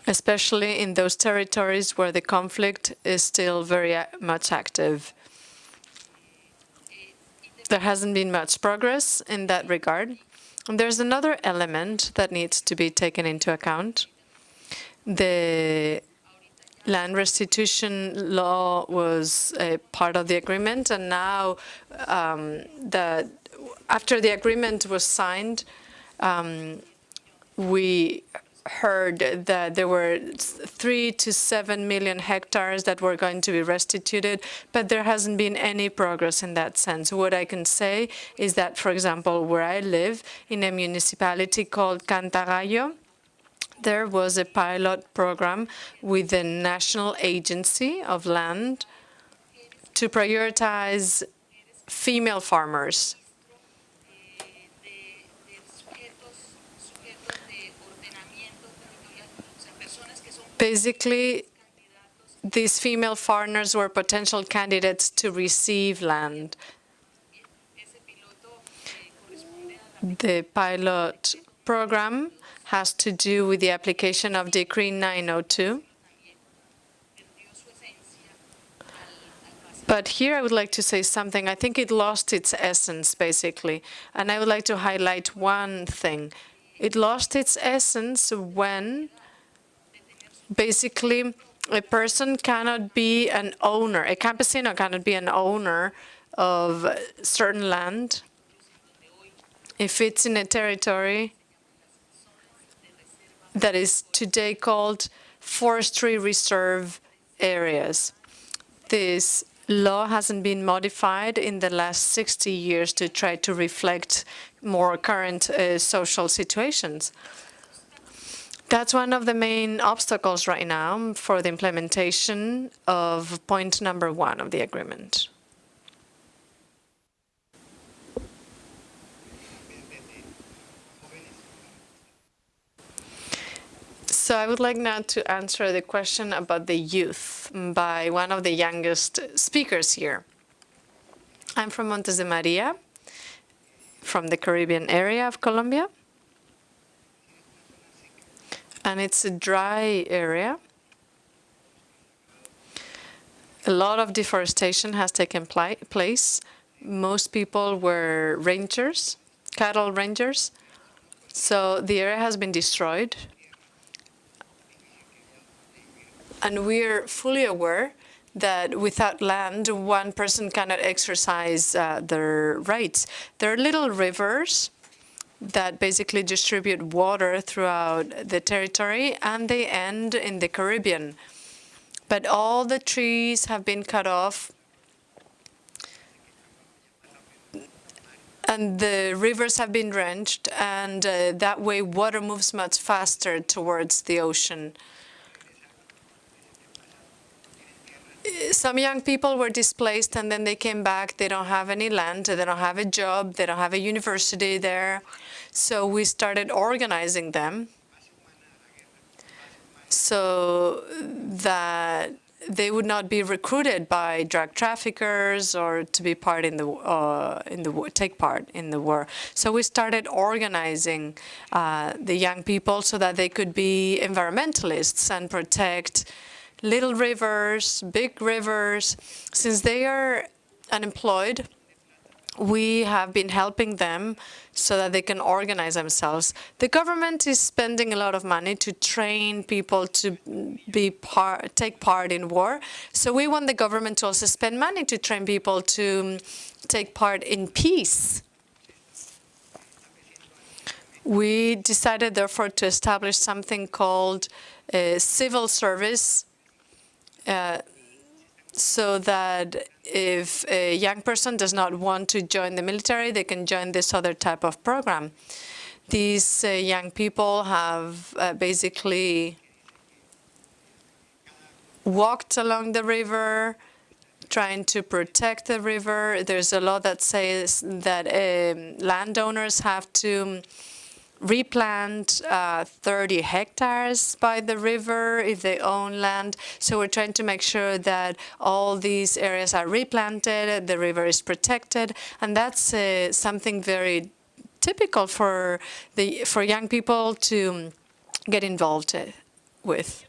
[SPEAKER 5] especially in those territories where the conflict is still very much active. There hasn't been much progress in that regard. And there's another element that needs to be taken into account. The land restitution law was a part of the agreement, and now um, that after the agreement was signed, um, we heard that there were three to seven million hectares that were going to be restituted, but there hasn't been any progress in that sense. What I can say is that, for example, where I live, in a municipality called Cantagallo, there was a pilot program with the National Agency of Land to prioritize female farmers Basically, these female farmers were potential candidates to receive land. The pilot program has to do with the application of Decree 902. But here I would like to say something. I think it lost its essence, basically. And I would like to highlight one thing. It lost its essence when basically a person cannot be an owner, a campesino cannot be an owner of certain land if it's in a territory that is today called forestry reserve areas. This law hasn't been modified in the last 60 years to try to reflect more current uh, social situations. That's one of the main obstacles right now for the implementation of point number one of the agreement. So I would like now to answer the question about the youth by one of the youngest speakers here. I'm from Montes de Maria, from the Caribbean area of Colombia and it's a dry area. A lot of deforestation has taken place. Most people were rangers, cattle rangers. So the area has been destroyed. And we're fully aware that without land, one person cannot exercise uh, their rights. There are little rivers that basically distribute water throughout the territory, and they end in the Caribbean. But all the trees have been cut off, and the rivers have been drenched, and uh, that way water moves much faster towards the ocean. Some young people were displaced and then they came back. They don't have any land, they don't have a job, they don't have a university there. So we started organizing them so that they would not be recruited by drug traffickers or to be part in the uh, in the take part in the war. So we started organizing uh, the young people so that they could be environmentalists and protect little rivers, big rivers. Since they are unemployed, we have been helping them so that they can organize themselves. The government is spending a lot of money to train people to be part, take part in war. So we want the government to also spend money to train people to um, take part in peace. We decided, therefore, to establish something called a civil service uh, so that if a young person does not want to join the military, they can join this other type of program. These uh, young people have uh, basically walked along the river, trying to protect the river. There's a law that says that um, landowners have to replant uh, 30 hectares by the river if they own land. So we're trying to make sure that all these areas are replanted, the river is protected, and that's uh, something very typical for the for young people to get involved uh, with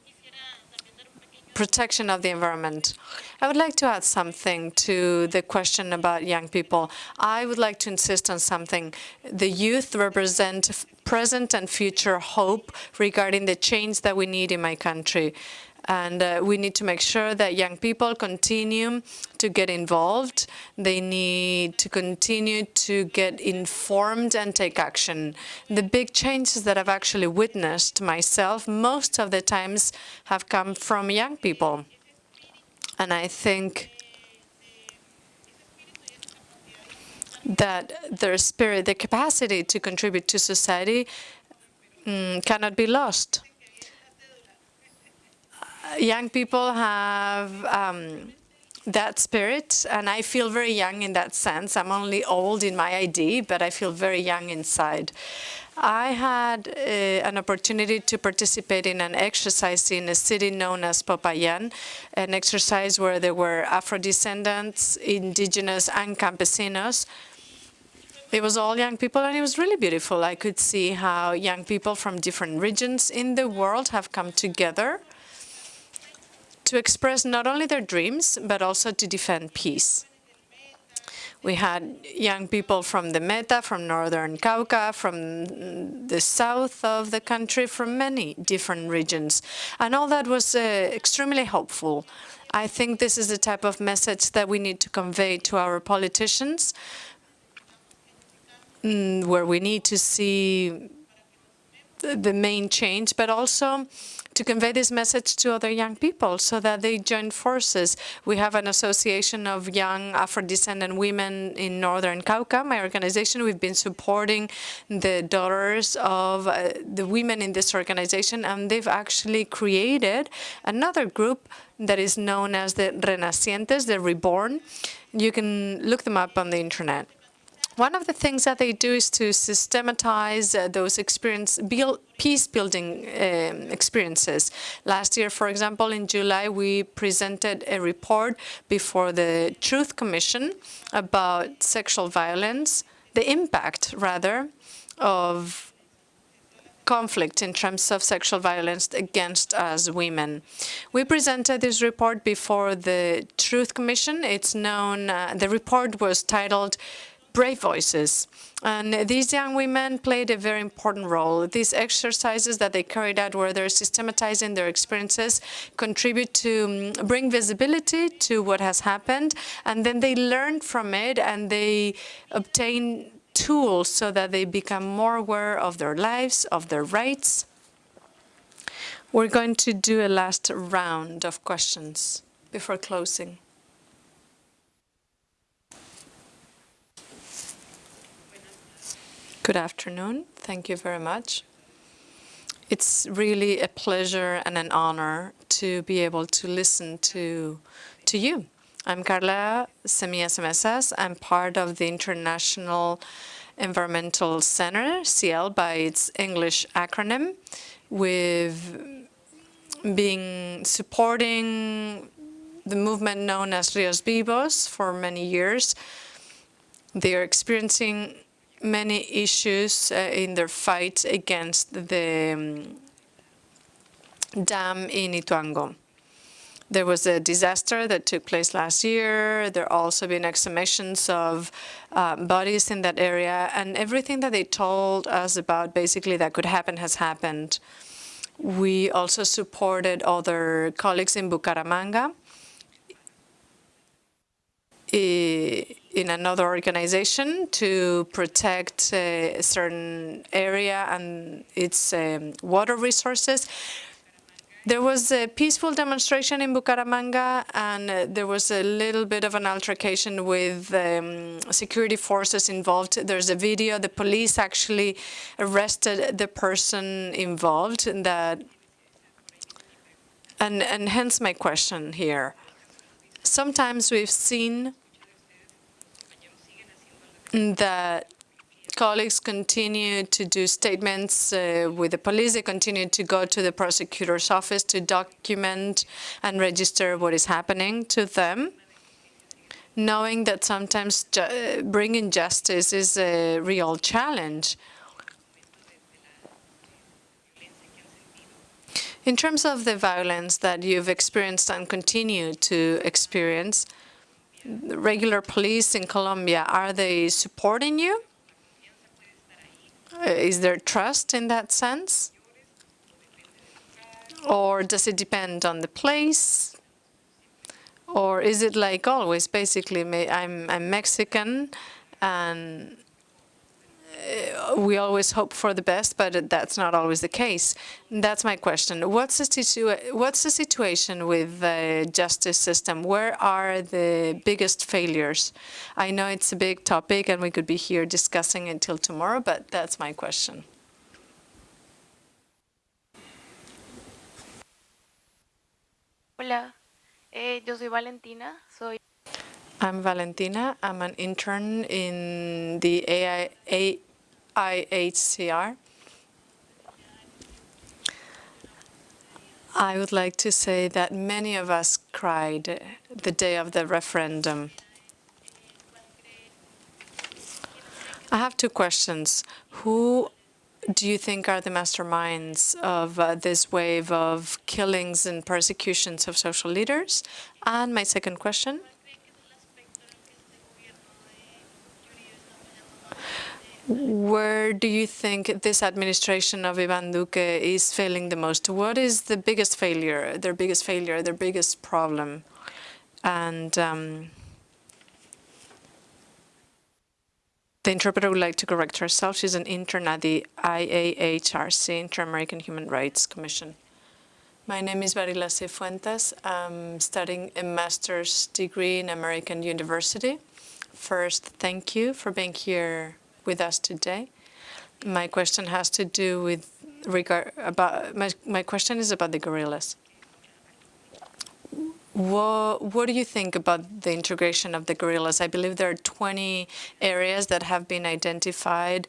[SPEAKER 5] protection of the environment. I would like to add something to the question about young people. I would like to insist on something. The youth represent present and future hope regarding the change that we need in my country. And uh, we need to make sure that young people continue to get involved. They need to continue to get informed and take action. The big changes that I've actually witnessed myself, most of the times have come from young people. And I think that their spirit, their capacity to contribute to society mm, cannot be lost young people have um, that spirit, and I feel very young in that sense. I'm only old in my ID, but I feel very young inside. I had uh, an opportunity to participate in an exercise in a city known as Popayan, an exercise where there were Afro-descendants, indigenous, and campesinos. It was all young people, and it was really beautiful. I could see how young people from different regions in the world have come together to express not only their dreams, but also to defend peace. We had young people from the Meta, from northern Cauca, from the south of the country, from many different regions. And all that was uh, extremely hopeful. I think this is the type of message that we need to convey to our politicians, mm, where we need to see the main change, but also to convey this message to other young people so that they join forces. We have an association of young Afro-descendant women in Northern Cauca, my organization. We've been supporting the daughters of uh, the women in this organization, and they've actually created another group that is known as the Renacientes, the Reborn. You can look them up on the internet. One of the things that they do is to systematize uh, those experience, build, peace-building um, experiences. Last year, for example, in July, we presented a report before the Truth Commission about sexual violence, the impact, rather, of conflict in terms of sexual violence against us women. We presented this report before the Truth Commission. It's known, uh, the report was titled brave voices. And these young women played a very important role. These exercises that they carried out where they're systematizing their experiences contribute to um, bring visibility to what has happened. And then they learn from it and they obtain tools so that they become more aware of their lives, of their rights. We're going to do a last round of questions before closing. Good afternoon. Thank you very much. It's really a pleasure and an honor to be able to listen to, to you. I'm Carla Semillas Mesas. I'm part of the International Environmental Center, CIEL by its English acronym. We've been supporting the movement known as Rios Vivos for many years. They are experiencing many issues uh, in their fight against the um, dam in Ituango. There was a disaster that took place last year. There also been exhumations of uh, bodies in that area, and everything that they told us about basically that could happen has happened. We also supported other colleagues in Bucaramanga in another organization to protect a certain area and its um, water resources. There was a peaceful demonstration in Bucaramanga, and uh, there was a little bit of an altercation with um, security forces involved. There's a video. The police actually arrested the person involved in that. And, and hence my question here. Sometimes we've seen that colleagues continue to do statements uh, with the police. They continue to go to the prosecutor's office to document and register what is happening to them, knowing that sometimes ju bringing justice is a real challenge. In terms of the violence that you've experienced and continue to experience, regular police in Colombia, are they supporting you? Uh, is there trust in that sense? Or does it depend on the place? Or is it like always, basically, I'm, I'm Mexican and we always hope for the best, but that's not always the case. That's my question. What's the, situa what's the situation with the justice system? Where are the biggest failures? I know it's a big topic and we could be here discussing it till tomorrow, but that's my question.
[SPEAKER 10] Hola, eh, yo soy Valentina. Soy
[SPEAKER 5] I'm Valentina. I'm an intern in the AI, IHCR. I would like to say that many of us cried the day of the referendum. I have two questions. Who do you think are the masterminds of uh, this wave of killings and persecutions of social leaders? And my second question, Where do you think this administration of Ivan Duque is failing the most? What is the biggest failure, their biggest failure, their biggest problem? And um, the interpreter would like to correct herself. She's an intern at the IAHRC, Inter-American Human Rights Commission. My name is Barila Cifuentes. I'm studying a master's degree in American University. First, thank you for being here with us today. My question has to do with regard about my my question is about the guerrillas. What what do you think about the integration of the guerrillas? I believe there are 20 areas that have been identified.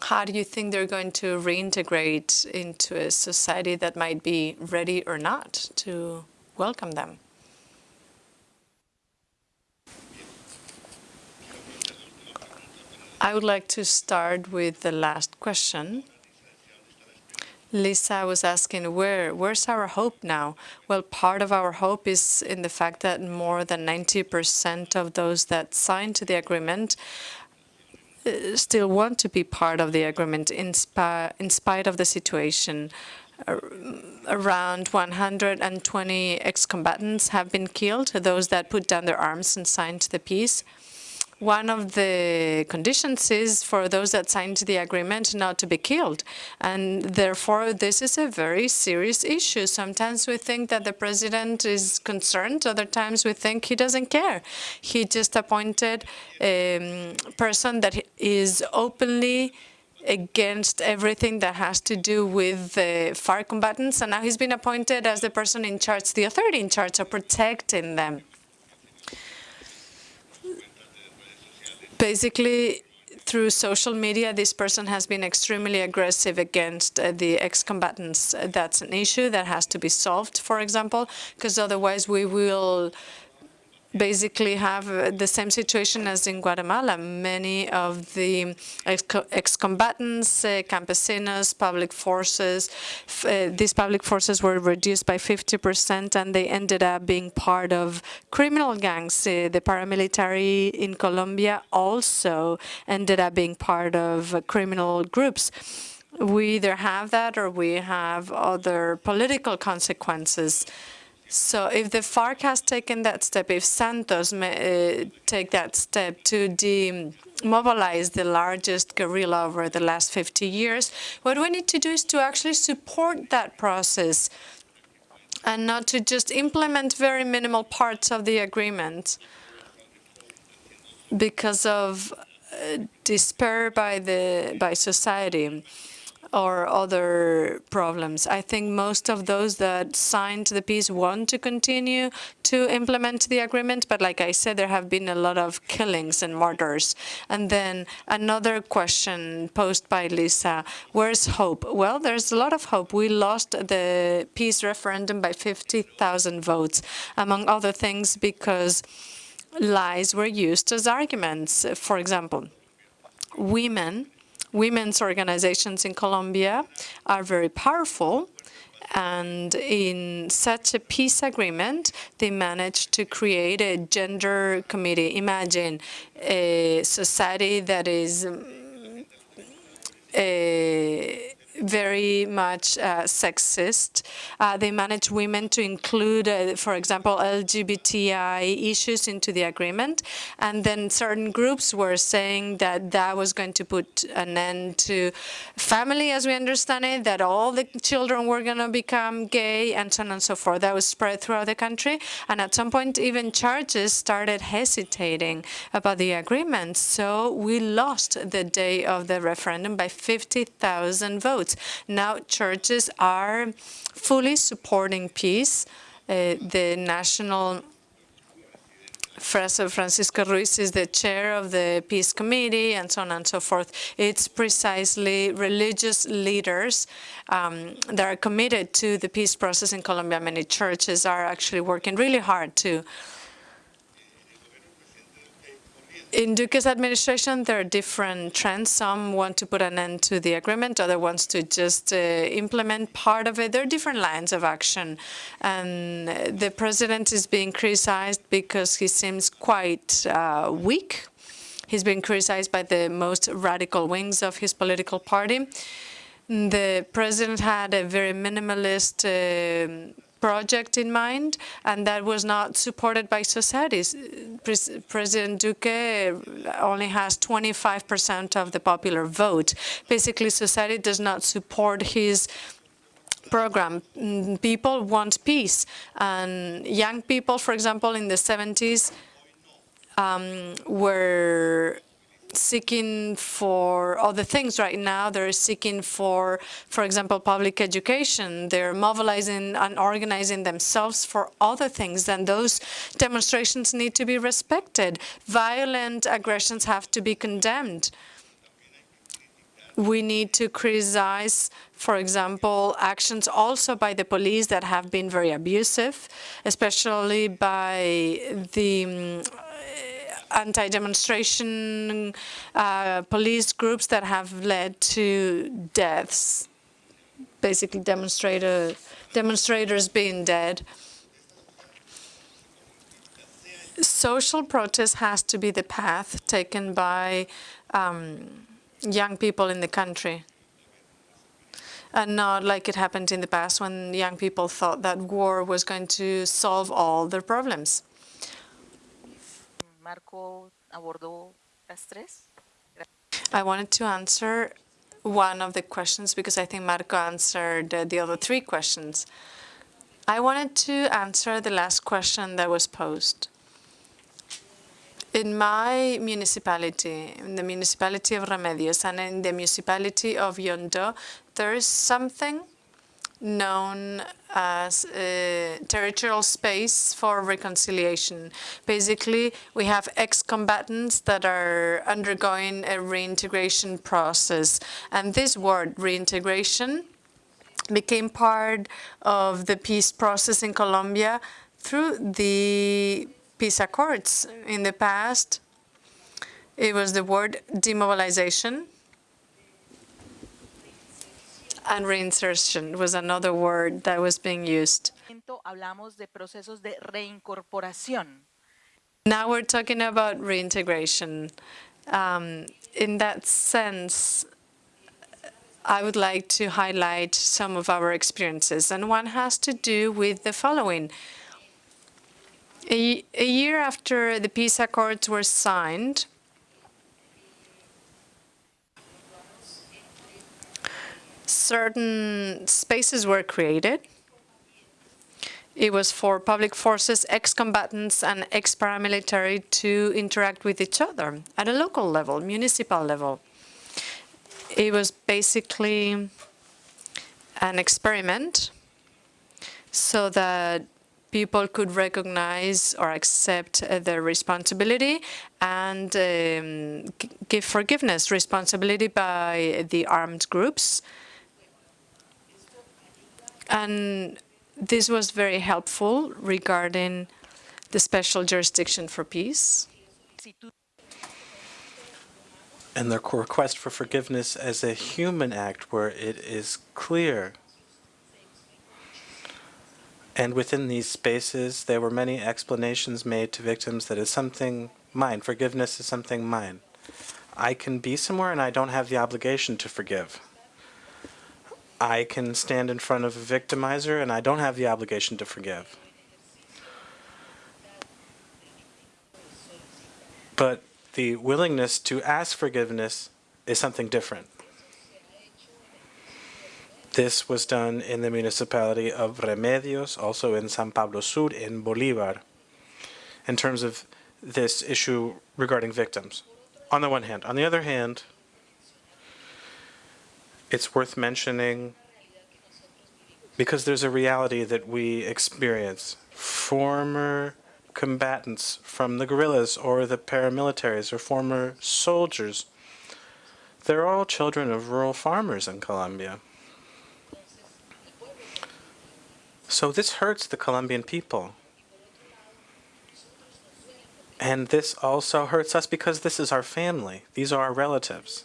[SPEAKER 5] How do you think they're going to reintegrate into a society that might be ready or not to welcome them? I would like to start with the last question. Lisa was asking, where, where's our hope now? Well, part of our hope is in the fact that more than 90% of those that signed to the agreement uh, still want to be part of the agreement in, in spite of the situation. Around 120 ex-combatants have been killed, those that put down their arms and signed the peace one of the conditions is for those that signed the agreement not to be killed. And therefore, this is a very serious issue. Sometimes we think that the president is concerned. Other times we think he doesn't care. He just appointed a um, person that is openly against everything that has to do with the FARC combatants. And now he's been appointed as the person in charge, the authority in charge of protecting them. Basically through social media, this person has been extremely aggressive against uh, the ex-combatants. That's an issue that has to be solved, for example, because otherwise we will basically have uh, the same situation as in Guatemala. Many of the ex-combatants, uh, campesinos, public forces, uh, these public forces were reduced by 50% and they ended up being part of criminal gangs. Uh, the paramilitary in Colombia also ended up being part of uh, criminal groups we either have that or we have other political consequences. So if the FARC has taken that step, if Santos may uh, take that step to demobilize the largest guerrilla over the last 50 years, what we need to do is to actually support that process and not to just implement very minimal parts of the agreement because of uh, despair by the by society or other problems. I think most of those that signed the peace want to continue to implement the agreement, but like I said, there have been a lot of killings and murders. And then another question posed by Lisa, where's hope? Well, there's a lot of hope. We lost the peace referendum by 50,000 votes, among other things because lies were used as arguments. For example, women women's organizations in Colombia are very powerful. And in such a peace agreement, they managed to create a gender committee. Imagine a society that is um, a very much uh, sexist. Uh, they manage women to include, uh, for example, LGBTI issues into the agreement. And then certain groups were saying that that was going to put an end to family as we understand it, that all the children were going to become gay and so on and so forth. That was spread throughout the country. And at some point, even churches started hesitating about the agreement. So we lost the day of the referendum by 50,000 votes votes. Now churches are fully supporting peace. Uh, the national Francisco Ruiz is the chair of the Peace Committee and so on and so forth. It's precisely religious leaders um, that are committed to the peace process in Colombia. Many churches are actually working really hard to In Duque's administration, there are different trends. Some want to put an end to the agreement, other wants to just uh, implement part of it. There are different lines of action. And the president is being criticized because he seems quite uh, weak. He's been criticized by the most radical wings of his political party. The president had a very minimalist uh, project in mind, and that was not supported by societies. President Duque only has 25% of the popular vote. Basically, society does not support his program. Mm, people want peace, and young people, for example, in the 70s, um, were seeking for other things right now. They're seeking for, for example, public education. They're mobilizing and organizing themselves for other things, and those demonstrations need to be respected. Violent aggressions have to be condemned. We need to criticize, for example, actions also by the police that have been very abusive, especially by the mm, anti-demonstration uh, police groups that have led to deaths, basically demonstrator, demonstrators being dead. Social protest has to be the path taken by um, young people in the country and not like it happened in the past when young people thought that war was going to solve all their problems.
[SPEAKER 6] Marco abordó las tres.
[SPEAKER 5] I wanted to answer one of the questions because I think Marco answered the other three questions. I wanted to answer the last question that was posed. In my municipality, in the municipality of Remedios and in the municipality of Yondó, there is something known as uh, territorial space for reconciliation. Basically, we have ex-combatants that are undergoing a reintegration process. And this word, reintegration, became part of the peace process in Colombia through the peace accords. In the past, it was the word demobilization, and reinsertion was another word that was being used.
[SPEAKER 6] Hablamos de procesos de reincorporación.
[SPEAKER 5] Now we're talking about reintegration. Um, in that sense, I would like to highlight some of our experiences, and one has to do with the following. A, a year after the peace accords were signed, certain spaces were created. It was for public forces, ex-combatants and ex-paramilitary to interact with each other at a local level, municipal level. It was basically an experiment so that people could recognize or accept uh, their responsibility and um, give forgiveness, responsibility by the armed groups and this was very helpful regarding the special jurisdiction for peace.
[SPEAKER 4] And the request for forgiveness as a human act where it is clear. And within these spaces, there were many explanations made to victims that is something mine. Forgiveness is something mine. I can be somewhere and I don't have the obligation to forgive. I can stand in front of a victimizer and I don't have the obligation to forgive. But the willingness to ask forgiveness is something different. This was done in the municipality of Remedios, also in San Pablo Sur, in Bolivar, in terms of this issue regarding victims. On the one hand. On the other hand, it's worth mentioning because there's a reality that we experience. Former combatants from the guerrillas or the paramilitaries or former soldiers, they're all children of rural farmers in Colombia. So this hurts the Colombian people. And this also hurts us because this is our family. These are our relatives.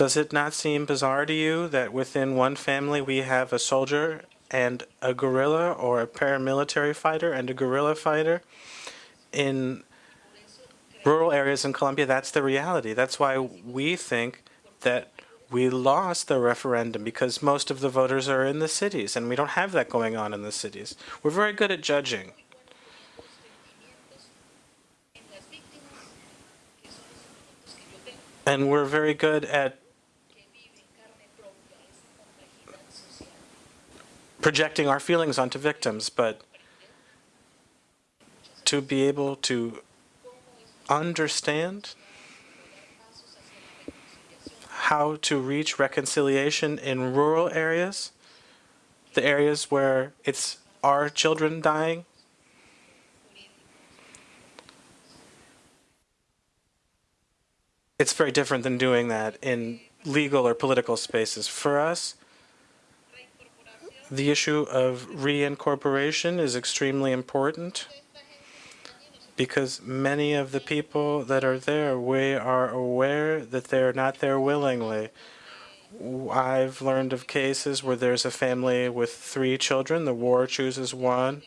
[SPEAKER 4] Does it not seem bizarre to you that within one family we have a soldier and a guerrilla or a paramilitary fighter and a guerrilla fighter? In rural areas in Colombia, that's the reality. That's why we think that we lost the referendum because most of the voters are in the cities and we don't have that going on in the cities. We're very good at judging. And we're very good at projecting our feelings onto victims, but to be able to understand how to reach reconciliation in rural areas, the areas where it's our children dying. It's very different than doing that in legal or political spaces. For us, the issue of reincorporation is extremely important because many of the people that are there, we are aware that they're not there willingly. I've learned of cases where there's a family with three children, the war chooses one,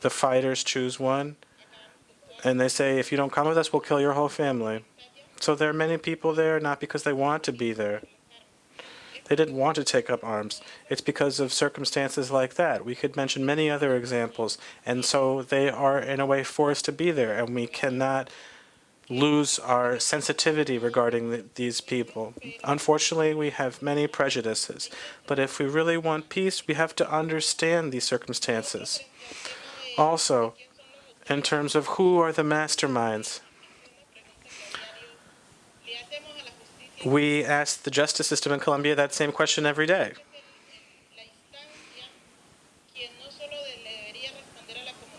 [SPEAKER 4] the fighters choose one, and they say, if you don't come with us, we'll kill your whole family. So there are many people there, not because they want to be there. They didn't want to take up arms. It's because of circumstances like that. We could mention many other examples. And so they are, in a way, forced to be there. And we cannot lose our sensitivity regarding the, these people. Unfortunately, we have many prejudices. But if we really want peace, we have to understand these circumstances. Also, in terms of who are the masterminds, We ask the justice system in Colombia that same question every day.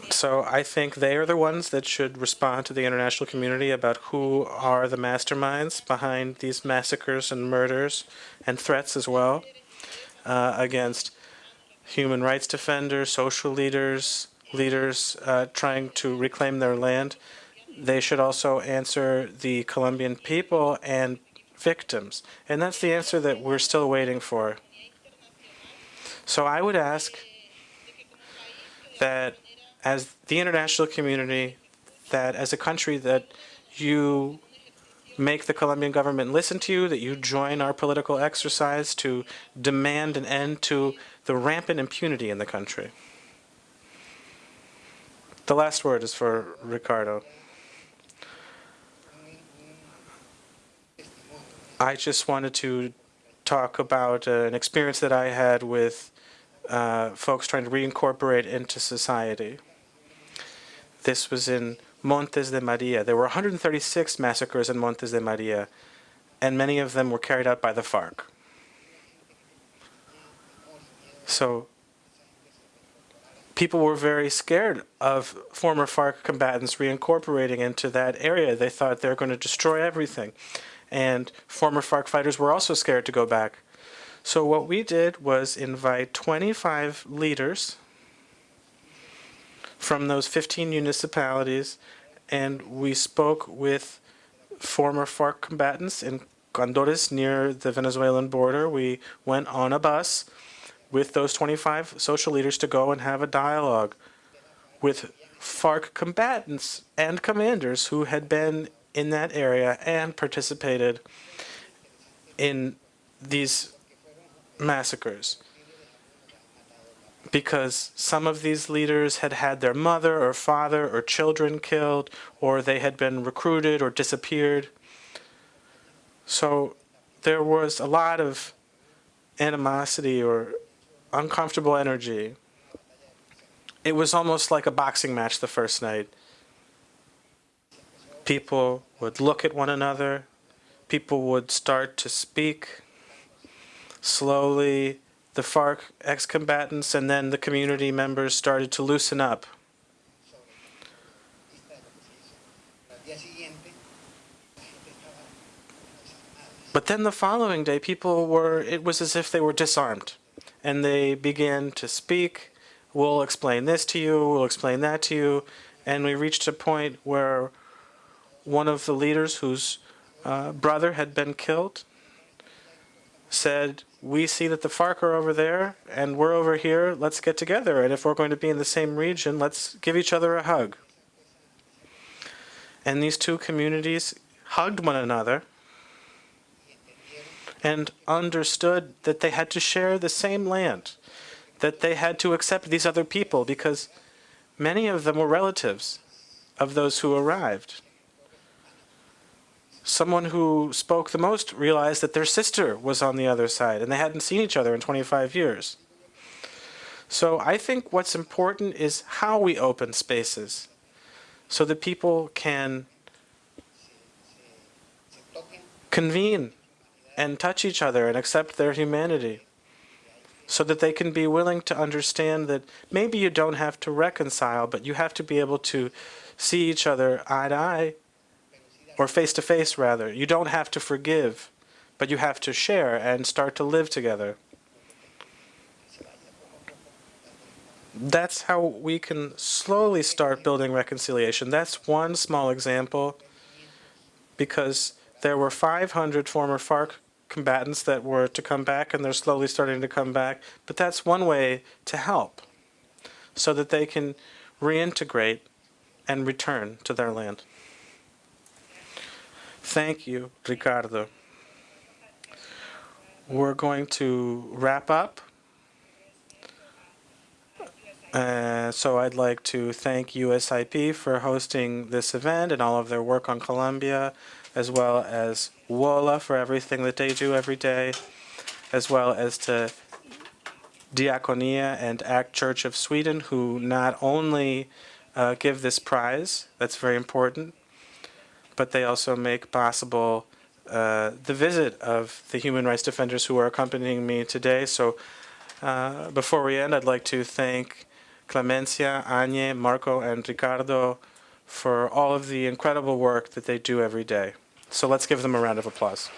[SPEAKER 4] So I think they are the ones that should respond to the international community about who are the masterminds behind these massacres and murders and threats as well uh, against human rights defenders, social leaders, leaders uh, trying to reclaim their land. They should also answer the Colombian people and victims. And that's the answer that we're still waiting for. So I would ask that as the international community, that as a country that you make the Colombian government listen to you, that you join our political exercise to demand an end to the rampant impunity in the country. The last word is for Ricardo. I just wanted to talk about uh, an experience that I had with uh, folks trying to reincorporate into society. This was in Montes de Maria. There were 136 massacres in Montes de Maria, and many of them were carried out by the FARC. So people were very scared of former FARC combatants reincorporating into that area. They thought they were going to destroy everything. And former FARC fighters were also scared to go back. So what we did was invite 25 leaders from those 15 municipalities, and we spoke with former FARC combatants in Pondores near the Venezuelan border. We went on a bus with those 25 social leaders to go and have a dialogue with FARC combatants and commanders who had been in that area and participated in these massacres because some of these leaders had had their mother or father or children killed, or they had been recruited or disappeared. So there was a lot of animosity or uncomfortable energy. It was almost like a boxing match the first night. People would look at one another. People would start to speak slowly the FARC ex-combatants and then the community members started to loosen up. But then the following day, people were, it was as if they were disarmed. And they began to speak, we'll explain this to you, we'll explain that to you. And we reached a point where one of the leaders whose uh, brother had been killed said, we see that the FARC are over there and we're over here, let's get together. And if we're going to be in the same region, let's give each other a hug. And these two communities hugged one another and understood that they had to share the same land, that they had to accept these other people because many of them were relatives of those who arrived someone who spoke the most realized that their sister was on the other side and they hadn't seen each other in 25 years. So I think what's important is how we open spaces so that people can convene and touch each other and accept their humanity so that they can be willing to understand that maybe you don't have to reconcile, but you have to be able to see each other eye to eye or face to face rather. You don't have to forgive, but you have to share and start to live together. That's how we can slowly start building reconciliation. That's one small example because there were 500 former FARC combatants that were to come back and they're slowly starting to come back. But that's one way to help so that they can reintegrate and return to their land. Thank you, Ricardo. We're going to wrap up. Uh, so I'd like to thank USIP for hosting this event and all of their work on Colombia, as well as WOLA for everything that they do every day, as well as to Diakonia and ACT Church of Sweden, who not only uh, give this prize, that's very important, but they also make possible uh, the visit of the human rights defenders who are accompanying me today. So uh, before we end, I'd like to thank Clemencia, Anye, Marco, and Ricardo for all of the incredible work that they do every day. So let's give them a round of applause.